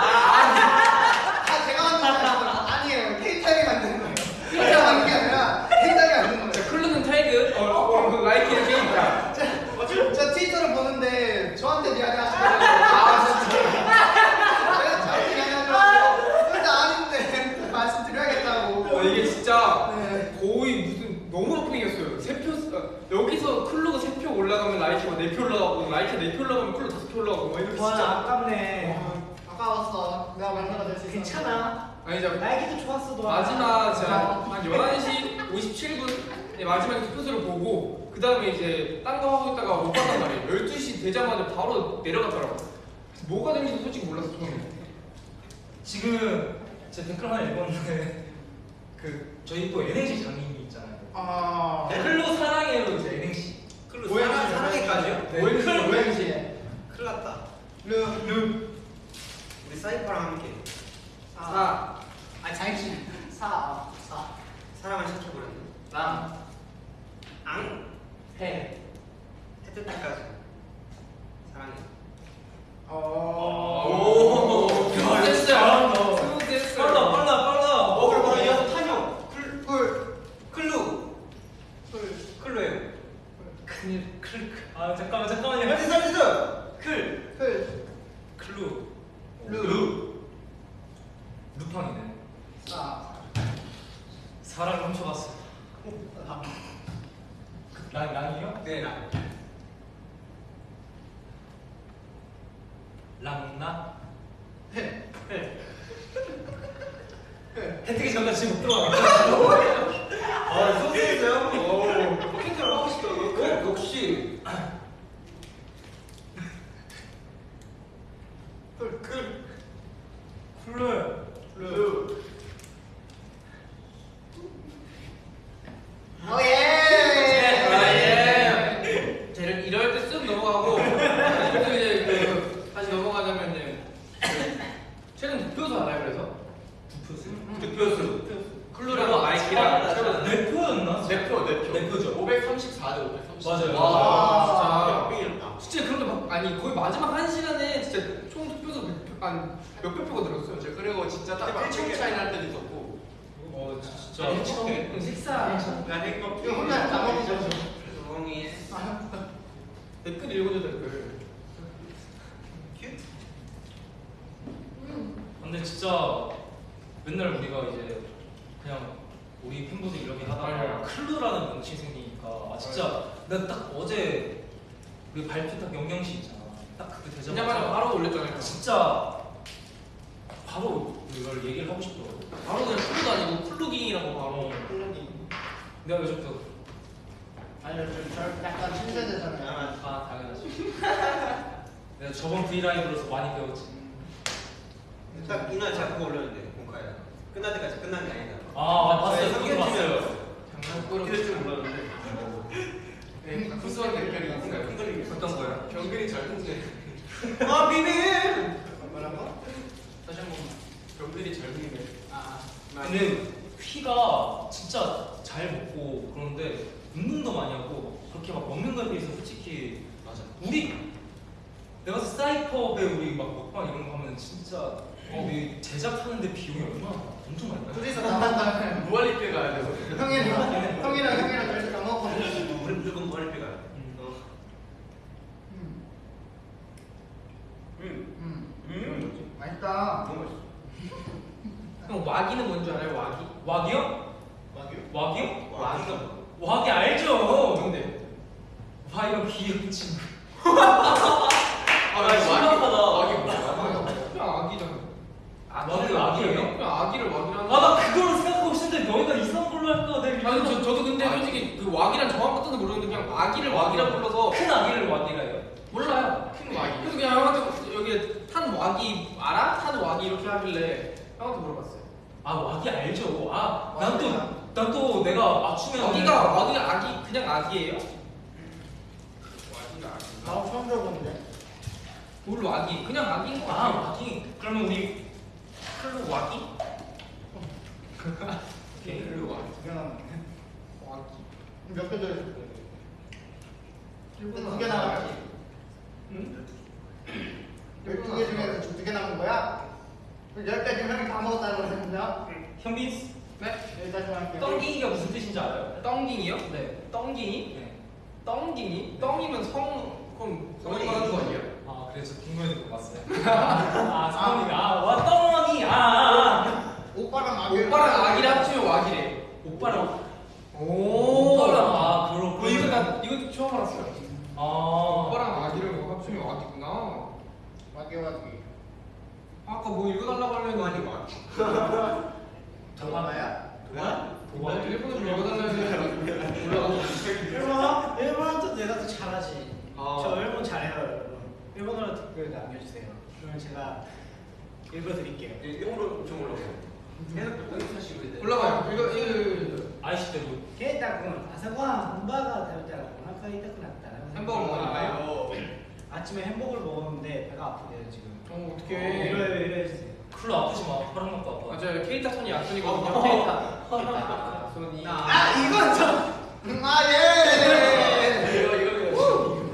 아 [LAUGHS] 제가 만든 줄 알았더니 아니에요. 케이탄이 만든 거예요. 제가 만든 게 아니라 케이탄이 만든 거예요. 자 클루는 타이그 어, 어, 그 라이키 이렇게 있다. 저, 저 트위터를 보는데 저한테 미안해 하시더라고요. 아 진짜. 제가 저한테 미안해 하더라고요. 근데 아닌데 말씀드려야겠다고. 어, 이게 진짜 네. 거의 무슨 너무 오프닝이었어요. 세표 여기서 클루가 세 표 올라가면 라이키가 네표 올라가고 라이키가 네표 올라가면 클루 다섯 표 올라가고 막 이렇게 와 진짜 아깝네. 어, 아까웠어. 내가 만나가 될수 있어. 괜찮아. 아니죠. 나이키도 좋았어 너. 마지막 제가 한 11시 57분 마지막에 투표수를 보고 그 다음에 이제 딴 거 하고 있다가 못 봤단 말이에요 12시 되자마자 바로 내려갔더라고요 그래서 뭐가 되는지 솔직히 몰랐어 처음에 지금 제 댓글 하나 읽었는데 그 저희 또 NNC 장님이 있잖아요 아. 클로 사랑해로 이제 NNC 클로 오행시 사랑- 사랑해까지요? 네. 오행시, 오행시. 큰일 났다. 루. 우리 사이퍼랑 함께 사. 아 자기 [LAUGHS] 사. 사. 사랑을 시켜버렸네. 랑. 앙. 해. 해뜰 때까지 사랑해. 어. 오. smooth 잘한다. smooth 빨라 빨라 빨라. 어 그럼 바로 이어서 탄형. 클 꿀. 클루. 꿀. 클루예요. 큰일 클. 아 잠깐만 잠깐만요. 할수 있어. 클. 클. 클루. 루. 루. 루팡이네. 사. 사랑을 훔쳐갔어. 랑 랑이요? 네 랑. 랑나. 해. 해. 혜택이 잠깐 지금 못 들어가. 아 소개했어요? 오. 캔들 하고 싶다. 어? 역시. 꿀. 꿀. 쿨루. 루. 아, 오예. 예. 쟤는 이럴 때 쓱 넘어가고 그래서 이제 그 다시 넘어가자면은 그 최근 득표수 알아요 그래서? 득표수. 클루랑 라이키랑 내 표였나? 내표 내표 내 표죠. 534대 534 맞아요. 와. 진짜 진짜 그런데 막 아니 거의 마지막 한 시간에 진짜 한 몇백 표가 들었어요. 제 그리고 진짜 딱 1점 차이 날 때도 있었고 어 진짜. 형 식사 난 행복. 이거 혼자 다 먹이죠. 조용히 해. 댓글 읽어줘 댓글. 근데 진짜 맨날 우리가 이제 그냥 우리 팬분들 이렇게 하다가 맞아요. 클루라는 명칭이 생기니까 아 진짜 내가 딱 어제 그 발표 딱 영영시 있잖아. 딱 그때 되자마자 바로 올렸잖아요. 진짜 바로 이걸 얘기를 하고 싶더라고. 바로 그냥 클루도 아니고 클루깅이라고 바로. 내가 요즘 또 아니 저 약간 신세대잖아요. 아 당연하지. [LAUGHS] 내가 저번 브이라이브로서 많이 배웠지. 딱 이날 그거 올렸는데 공카에 끝날 때까지 끝난 게 아니다. 아 봤어요. 그거 봤어요. 장난꾸러기. 이럴 줄 몰랐는데. 네, 구수한 댓글이 있어요. 어떤 거요? 경근이 잘 통제 아 비밀. 다시 한 번만. 경근이 잘 통제 아. 근데 휘가 진짜 잘 먹고 그런데 운동도 많이 하고 그렇게 막 먹는 거에 비해서 솔직히 맞아 우리 내가 봤을 때 사이퍼 배 우리 막 먹방 이런 거 하면 진짜 우리 제작하는데 비용이 얼마나 엄청 많이 나요? 둘이서 나간다. 무한리필 가야 돼서 형이랑 형이랑 형이랑 둘이서 다 먹었거든. 우리 무조건 머리 빼가. 음. 어. 음. 음. 음. 음. 맛있다. 너무 맛있어. 형 와기는 뭔지 알아요? 와기? 와기요? 와규? 와기요? 와기가 뭐? 와기 알죠? 근데 와 이거 귀여운 친구 아나 심각하다. 와규 뭐야? 그냥 아기잖아. 와기 와기예요? 그냥 아기를 와기라는. 아나 그걸로 생각하고 있었는데 너희가 이상한 걸로 할까 내가 아니 저, 저도 근데 솔직히 그 와기란 정확한 뜻은 모르는데 그냥 아기를 와기라 불러서 큰 아기를 와기라 해요? 몰라요. 큰 와기 그래서 그냥 형한테 여기 탄 와기 알아? 탄 와기 이렇게 하길래 형한테 물어봤어요. 아 와기 알죠 아 난 또 난 또 내가 맞추면 와기가 와기가 아기 그냥 아기예요? 와기가 아기. 나 처음 들어보는데. 뭘 와기? 그냥 아기인 거아 같아. 와기 그러면 우리 클로 와기? [LAUGHS] 오케이 일로 와. 두개 남았네. 와기. 몇개 더 있어? 일본어 두개 남았지. 응? 열두 개 중에서 두개 남은 거야? 열개 중에 형이 다 먹었다는 거잖아. 현빈 네? 여기까지만 할게요. 떵기가 무슨 뜻인지 알아요? 떵깅이요? 네 떵깅이? 네. 떵깅이? 떵이면 성 그럼 성이 하는 거 아니에요? 아 그래서 궁금해서 못 봤어요 아 성원이가 아와 떵이 아, 아 오빠랑 아기. 오빠랑 아기를 합치면 와기래. 오빠랑 오. 오빠랑 아 그렇고 어, 이거 나 이거 처음 알았어요. 아 오빠랑 아기를 합치면 와기구나. 깨워주기 아까 뭐 읽어달라고 하려는 거 아니고 도마나야? 도마? 도마? 일본어 좀 읽어달라고 했는데 몰라 일본어? 일본어도 내가 더 잘하지 아. 저 일본 잘해요 여러분 일본어로 댓글 남겨주세요 그러면 제가 읽어드릴게요 영어로 좀 올라가요 이거 이거 아이시대로. 게다군 아사과 문바가 되었다고 아까 이따 끝났다. 햄버거 아침에 햄버거를 먹었는데 배가 아프대요 지금. 어 어떡해. 이래 이래 해주세요. 클로 아프지 마. 파란 먹고 아파. 맞아요. 케이타 손이 약손이거든요. 케이타. 케이타 손이. 아 이건 좀. 아 예. 이거 이거 이거.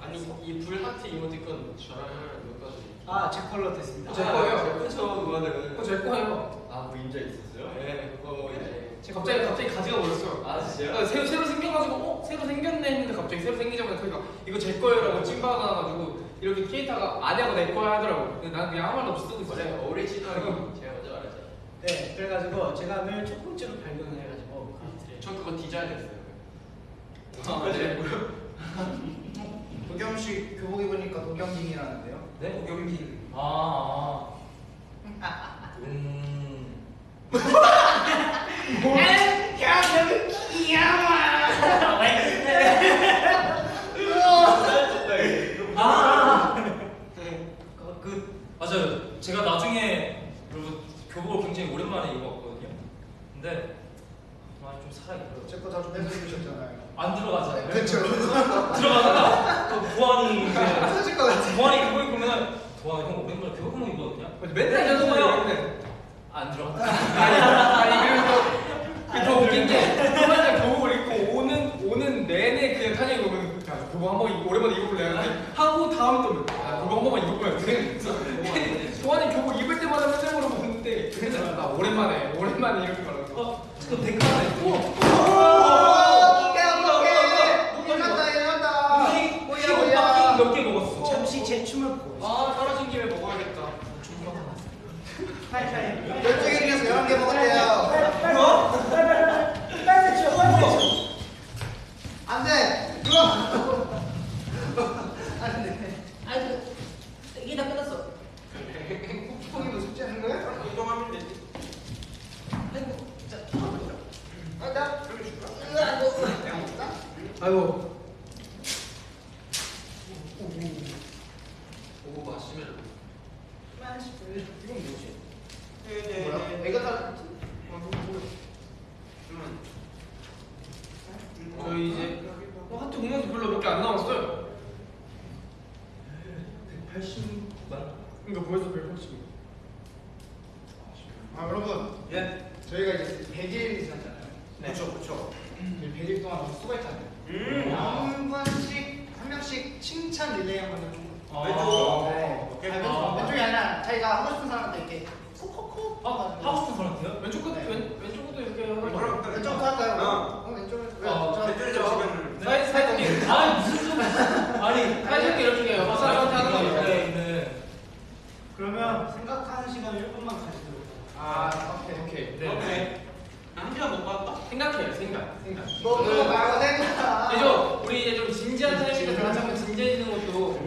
아니 이 불 하트 이모티콘 저랑 몇 가지. 아제 컬러 됐습니다. 제 거예요. 그쵸 그거는. 그거 제 거예요. 아 그림자 있었어요? 네 그거 이제. 제가 갑자기 갑자기 가지가 버렸어. 아 진짜요? 아, 새로 새로 생겨가지고 어 새로 생겼네 했는데 갑자기 새로 생기자마자 그니까 이거 제 거예요라고 찐받아가지고 이렇게 케이타가 아냐고 내 거야 하더라고. 근데 난 그냥 아무 말도 없이 쓰고 맞아요 있었어요. 오리지널이 제가 먼저 말했잖아요. 네 그래가지고 제가 맨 첫 번째로 발견을 해가지고 전 그거 디자인 했어요. 아, 맞아요. 도겸 씨 교복 입으니까 도겸진이라는데요. 네? 고경기. 아. 아. 음. 아. 그, 그 맞아요. 제가 나중에 여러분 교복을 굉장히 오랜만에 입었거든요. 근데 많이 좀 살아 있더라고요. 제거 자주 뺏어 입으셨잖아요. 안 들어가잖아요. 그렇죠. 들어가다가 또 보안이 이제 터질 것 같아. 보안이 교복 입으면 도안이 형 오랜만에 교복 맨날 거예요. 안 들어가. [LAUGHS] 아니, 아니 그리고 더 웃긴 게 맨날 교복을 입고 오는 오는 내내 그냥 탄이 보면 야 교복 한번 입- 오랜만에 입어볼래 하고 다음 또 아, 교복 한 번만 입어봐야 돼. [LAUGHS] 도안이 교복 입을 때마다 맨날 물어보는데 그래서 나 오랜만에 오랜만에 이렇게 말하고 어, 그 백화네. 일어났다 일어났다. 흰 뭐야 흰 뭐야. 몇개 먹었어. 잠시 제 춤을 보고 아 떨어진 김에 먹어야겠다. 팔팔 열두 개 중에서 열한 개 먹었대요. 뭐? 빨리 쳐 빨리 쳐. 안 돼. 들어. 안 돼. 아이고 이게 다 끝났어. 콩이도 숙제하는 거야? 운동하면 되지. 아, 나 그러면 줄까? 내가 먹자. 아이고 오 마시멜로. 이건 뭐지? 뭐야? 애가 다 저희 이제 어, 하트 공연도 별로 몇 개 안 남았어요. 180만. 그러니까 벌써 180. 아 여러분 예. 저희가 이제 100일 지났잖아요. 그렇죠, 그렇죠. 100일 동안 너무 수고했잖아요. 음. 한 번씩 한 명씩 칭찬 릴레이 한 번 해주고. 아. 네. 오케이. 아, 왼쪽, 왼쪽이 아니라 자기가 하고 싶은 사람한테 이렇게 콕콕콕. 아, 하고 싶은 사람한테요? 왼쪽 끝 네. 왼, 왼쪽 끝도 이렇게. 왼쪽부터 할까요? 어. 어, 왼쪽을. 왜? 어, 저- 배틀 저- 잡으면 사이 사이드님 아니 무슨 소리? [LAUGHS] 아니 사이드님 이렇게 해요. 사이드한테 하는 거 네. 네. 그러면 생각하는 시간을 1분만 가지도록 아, 오케이. 오케이. 네. 오케이. 한 시간 못 봤다. 생각해요. 생각. 생각. 뭐 그거 말고 생각. 이제 좀 우리 이제 좀 진지한 타임인데 같이 한번 진지해지는 것도.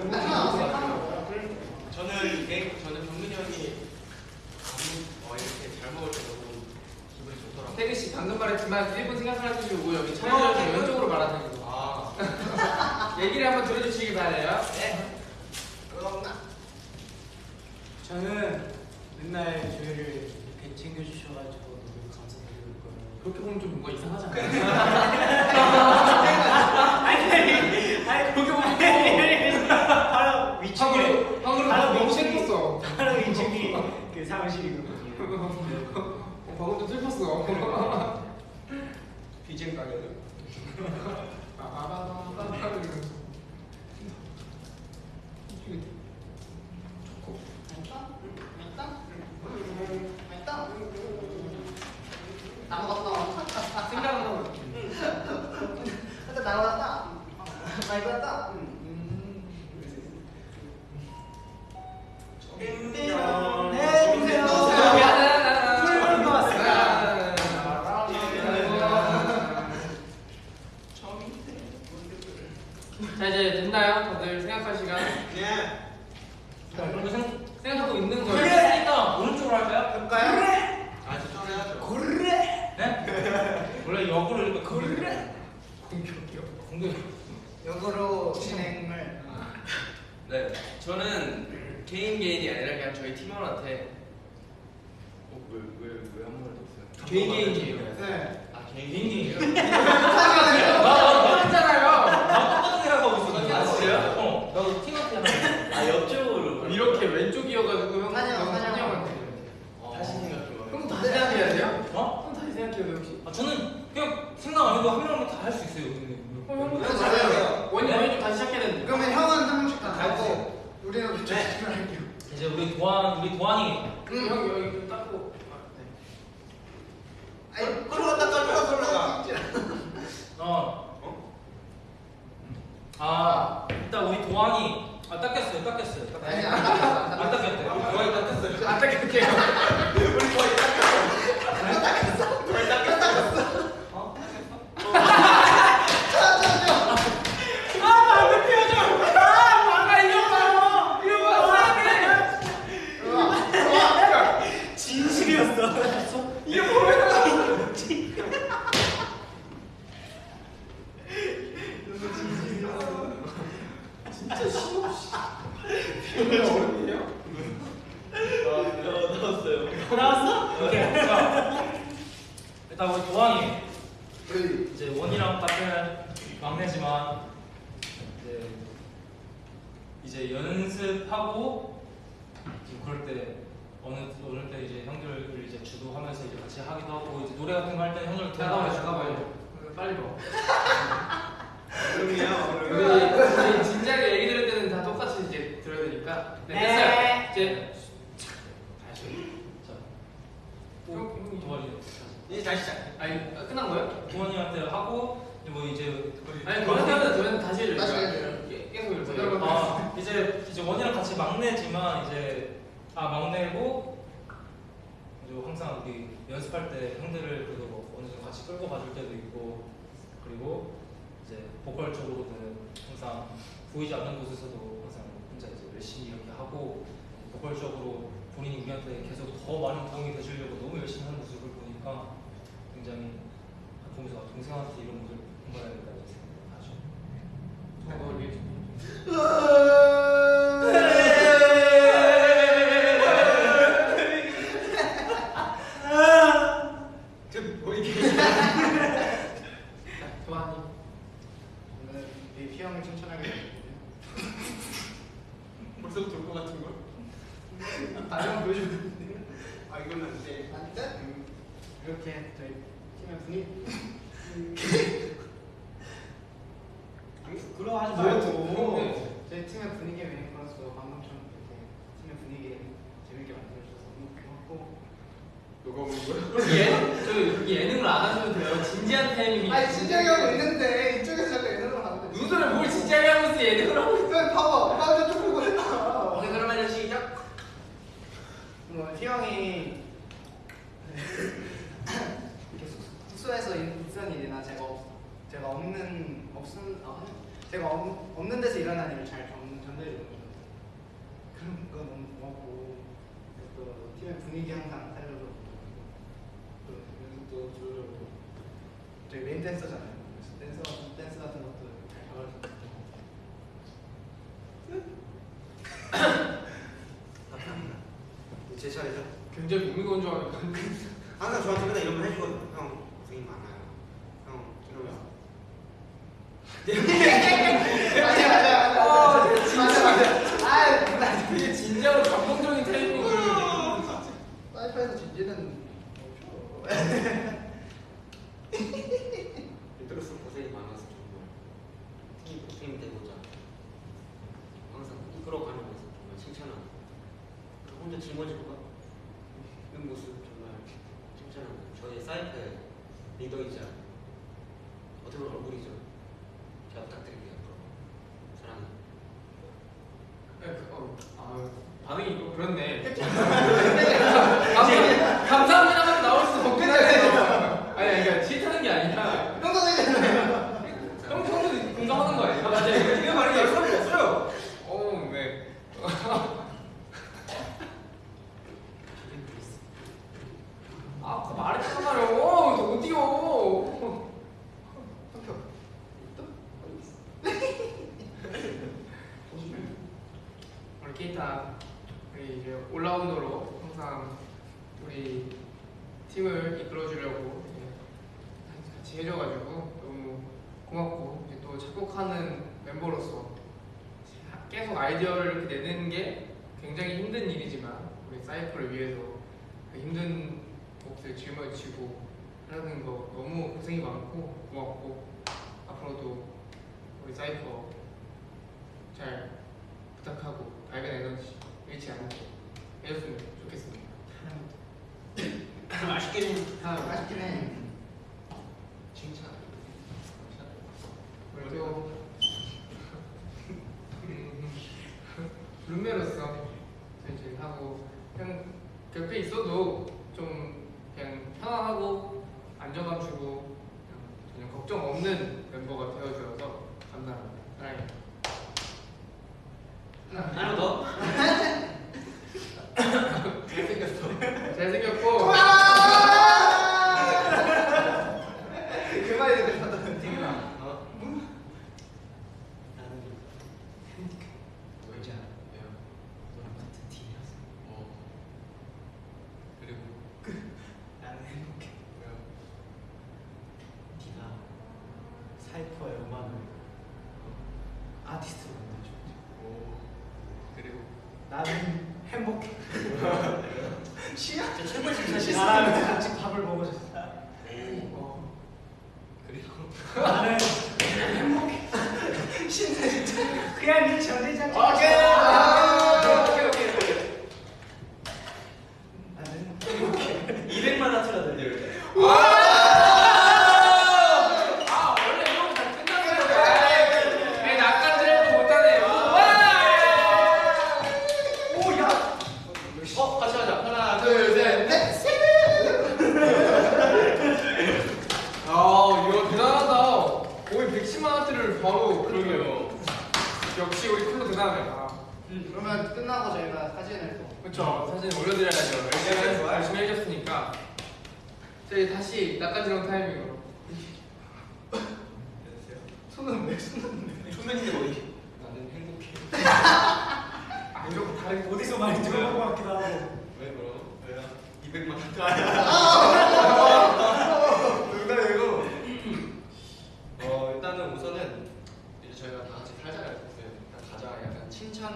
저는 개인 저는 병근이 형이 밥 어, 이렇게 잘 먹을 때 너무 기분이 좋더라고요. 태기 씨 방금 말했지만 1분 생각을 해주시고 여기 촬영을 왼쪽으로 말아주고 아 [LAUGHS] 얘기를 한번 들어주시기 바래요. 그렇나? 저는 맨날 저희를 이렇게 챙겨주셔가지고. 그렇게 보면 좀 뭔가 이상하지 않아요? 보면 바로 그. 어, 이러면서. 이게 맛있다? 맛있다? 맛있다? 다 먹었어. 생각은 하고 근데 나왔다. 풀을 넣었어요. 자 이제 됐나요? 다들 생각할 시간. 예. 그럼 생 생각하고 있는 거예요. 그랬으니까 오른쪽으로 할까요? 볼까요? 아 저쪽으로 해야죠. 역으로 이렇게 그래. 공격이요. 공격. 역으로 진행을. 네, 저는 개인 개인이 아니라 그냥 저희 팀원한테 어, 왜왜왜한 번도 없어요? 개인 개인이에요. 네. 아 개인 개인이. 했 [LAUGHS] 잖아요. 나 똑같은 생각하고 있었는데. 왼쪽이어가지고 형 사냥, 형 사냥. 형한테. 다시 생각해봐. 형 다시 생각해야 돼요? 어? 형 다시 생각해요 혹시? 아 저는 그냥 생각 안 해도 한 명만 다 할 수 있어요. 근데. 형 형부터 네, 다시 맞아요. 생각해요. 원이 원이 좀 다시 시작해야 되는데. 그러면 형은 한 명씩 다 달고 우리는 네. 그쪽 집중할게요. 이제 우리 도안 우리 도안이 형 여기 좀 닦고. 아, 네. 아이 끌어갔다 끌어갔다 끌어가. 어. 아 일단 우리 도안이 아 닦였어요 닦였어요 닦였어요. 아니 안 닦았어. 안 닦였대요. 거의 다 떴어요. 안 닦을게요. 어? [LAUGHS] 아까 이거 봐요. 이거 봐. 진실이었어. 이거 보면 진짜 심없이. 어른이에요? 나왔어? 오케이. 자, 일단 우리 도안이 그 이제 원이랑 같은 막내지만 이제 이제 연습하고 지금 그럴 때 어느 어느 때 이제 형들을 이제 주도하면서 이제 같이 하기도 하고 이제 노래 같은 거 할 때 형들 잠깐만 잠깐만요. 빨리 먹어. 얼음이야 우리, 진지하게 얘기 들을 때는 다 똑같이 이제 들어야 되니까. 네, 네. 됐어요. 이제 다시. 자, 형, 형이 도안이 이제 다시 시작. 아니 아, 끝난 거예요? 도안이한테 하고 이제 뭐 이제 아니 사람은 저는 다시. 다시. 예, 계속 이렇게. 아 이제 이제 원이랑 같이 막내지만 이제 아 막내고 이제 항상 우리 연습할 때 형들을 그래도 뭐 어느 정도 같이 끌고 가줄 때도 있고 그리고 이제 보컬 쪽으로는 항상 보이지 않는 곳에서도 항상 혼자 이제 열심히 이렇게 하고 보컬 적으로 본인이 우리한테 계속 더 많은 도움이 되시려고 너무 열심히 하는 모습을 보니까 굉장히 보면서 아, 동생한테 이런 모습을 본받아야겠다 이런 생각을 하죠. 어, 우리 저뭐 이게 도안이. 오늘 우리 피형을 칭찬하게 됐거든요. 벌써부터 올것 같은 걸? 다른 보여주는데 아 이건 안 돼. 안 돼? 음, 이렇게 저희 팀의 분위기 부끄러워하지 말고. 저희 팀의 분위기의 메이커로서 방금처럼 이렇게 팀의 분위기 재밌게 만들어주셔서 너무 고맙고 누가 오는 거야? 그럼 예능 저 예능을 안 하셔도 돼요. 진지한 타이밍이. 아니 진지하게 하고 있는데 이쪽에서 자꾸 예능을 하는데 무슨 소리 뭘 진지하게 하고 있어 예능을 하고 있어. 그냥 봐봐 봐봐 저쪽 보고 했다 오케이 그러면 시작. 뭐 희영이 이렇게 숙- 숙소에서 있던 일이나 제가 없, 제가 없는 없은 아, 제가 없, 없는 데서 일어난 일을 잘 전, 전달해 주는 거 그런 거 너무 고맙고 또 팀의 분위기 항상 살려줘 또 연습도 주려고 저희 메인 댄서잖아요 그래서 댄서 댄스 같은 것도 잘 잡아주고 제 차례죠. 굉장히 무미건조하니까. [LAUGHS] 항상 저한테 맨날 이런 거 해주거든요. 형 고생이 많아요. 룸메로서 하고 그냥 곁에 있어도 좀 그냥 편안하고 안정감 주고 전혀 걱정 없는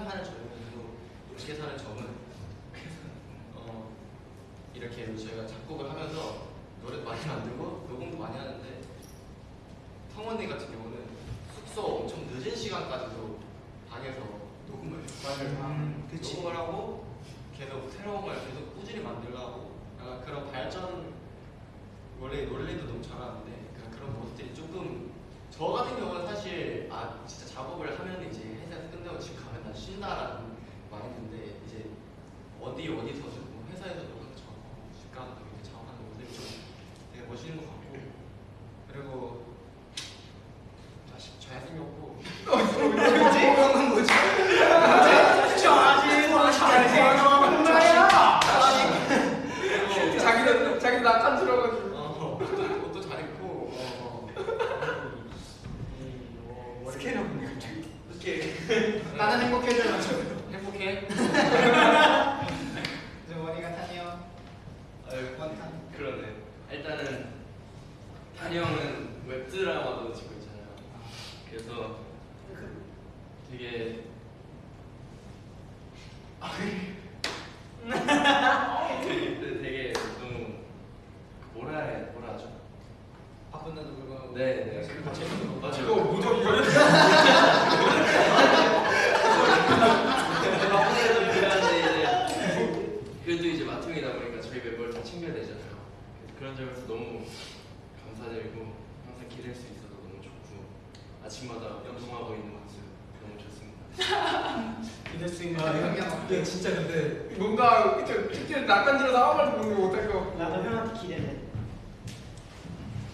사는 젊은 이후 이렇게 사는 점은 어, 이렇게 저희가 작곡을 하면서 노래도 많이 만들고 녹음도 많이 하는데 성원이 같은 경우는 숙소 엄청 늦은 시간까지도 방에서 녹음을 음, 녹음을 하고 계속 새로운 걸 계속 꾸준히 만들려고 약간 그런 발전 원래 원래도 너무 잘하는데 그런 모습들이 조금 저 같은 경우는 사실 아 진짜 작업을 하면 이제 회사 생각을 집 가면 난 신나라는 말이 근데 이제 어디 어디 서도 회사에서도 항상 집 가서 이제 자원하는 모습이 좀 되게 멋있는 것 같아요.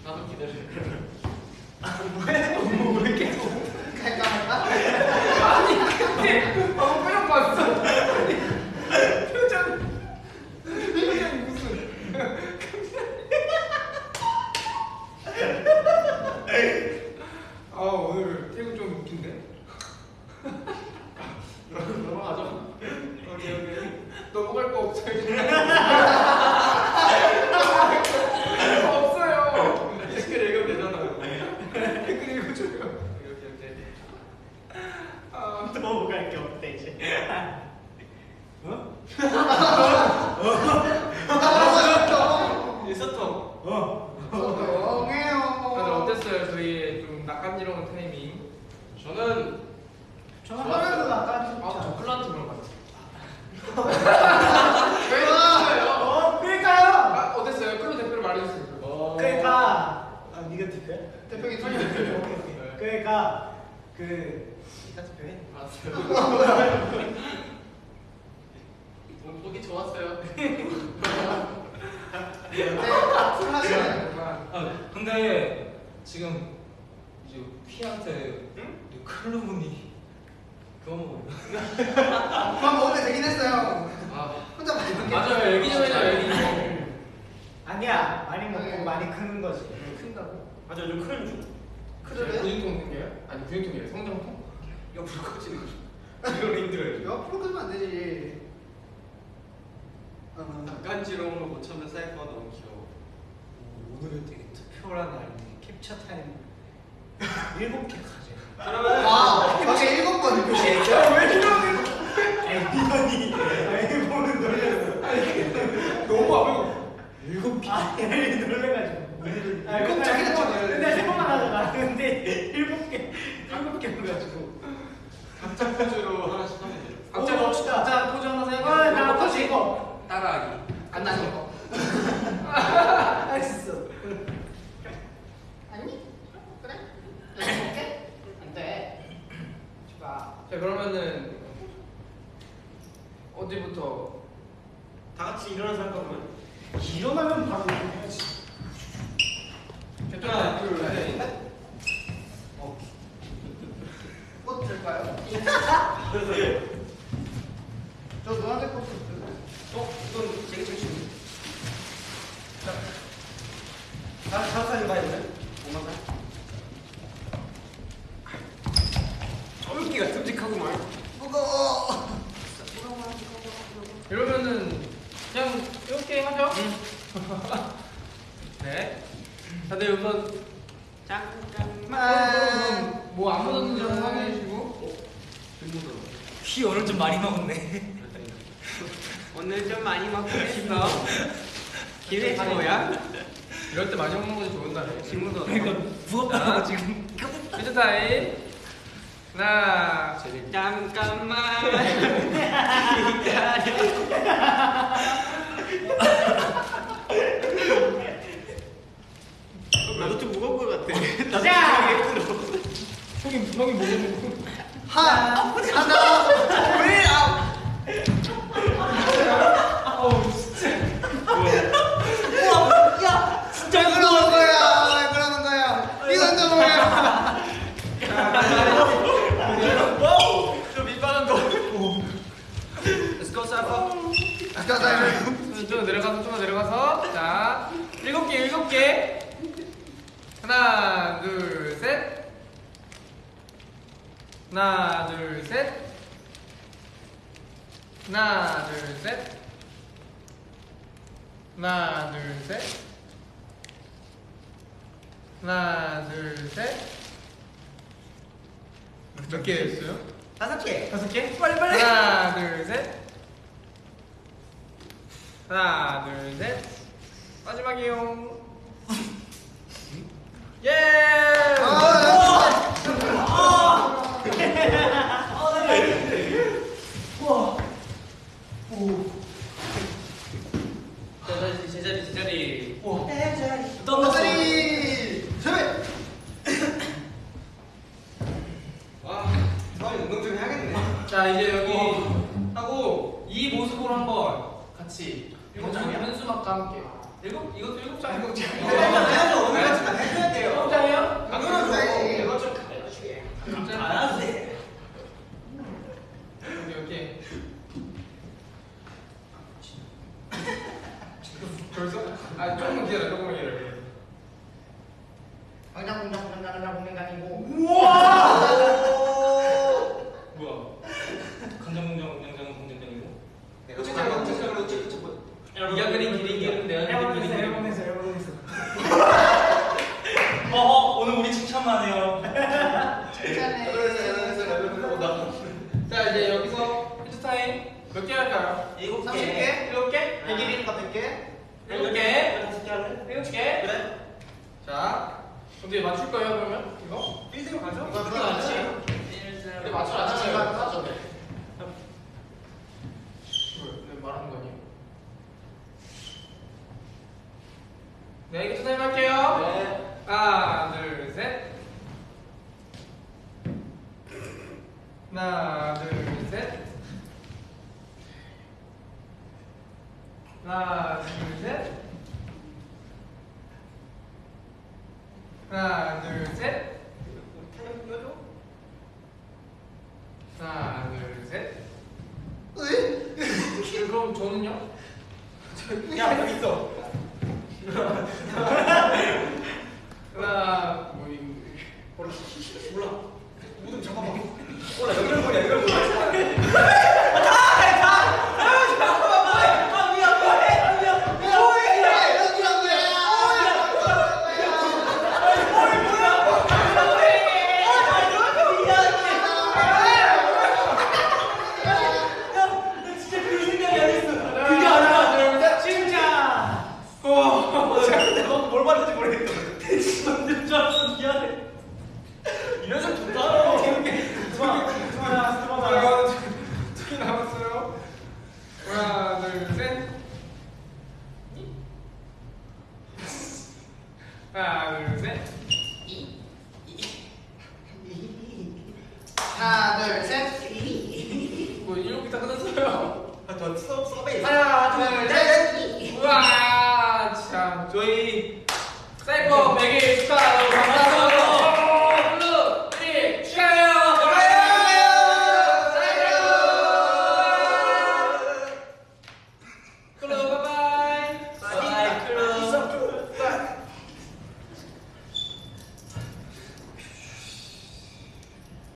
나도 기다리는 왜? 왜 계속 갈까 말까? 아, 얘를 놀래가지고. 아, 깜짝이야. 근데 세 번만 하잖아. 근데 일곱 개, 일곱 개 해가지고. 각자 포즈로 자, 자, 이제 좀 내려가서, 좀 내려가서. 자, 일곱 개, 일곱 개. 하나, 둘, 셋. 하나, 둘, 셋. 하나, 둘, 셋. 하나, 둘, 셋. 하나, 둘, 셋. 몇 개 했어요? 다섯 개. 다섯 개? 빨리 빨리. 하나, 둘, 셋. 하나 둘 셋. 마지막이요. 예! 아, 네. 네. 제자리 제자리 네, 제자리. 오 제자리. 장이 현수막과 네. 함께. 일곱 이것도 일곱 장. 일곱 장. 해야죠 오늘 같은 날 해야 돼요. 일곱 장이요? 아, 당연하죠. 뭐 이거 좀 네. 가야지. 가야지. 오케이 오케이. 벌써? 아 조금 기다려 조금만 기다려. 당장 공장 공장 공장 공장이고. 우와. 100일이니까 100개. 일곱 개. 다섯 개 할래? 일곱 개. 그래. 자, 어떻게 맞출 거예요 그러면 이거? 1대로 가죠? 이거 그거 맞지? 근데 맞춰 안 맞춰요. 맞죠. 왜 말하는 거 아니에요? 네, 이거 선생님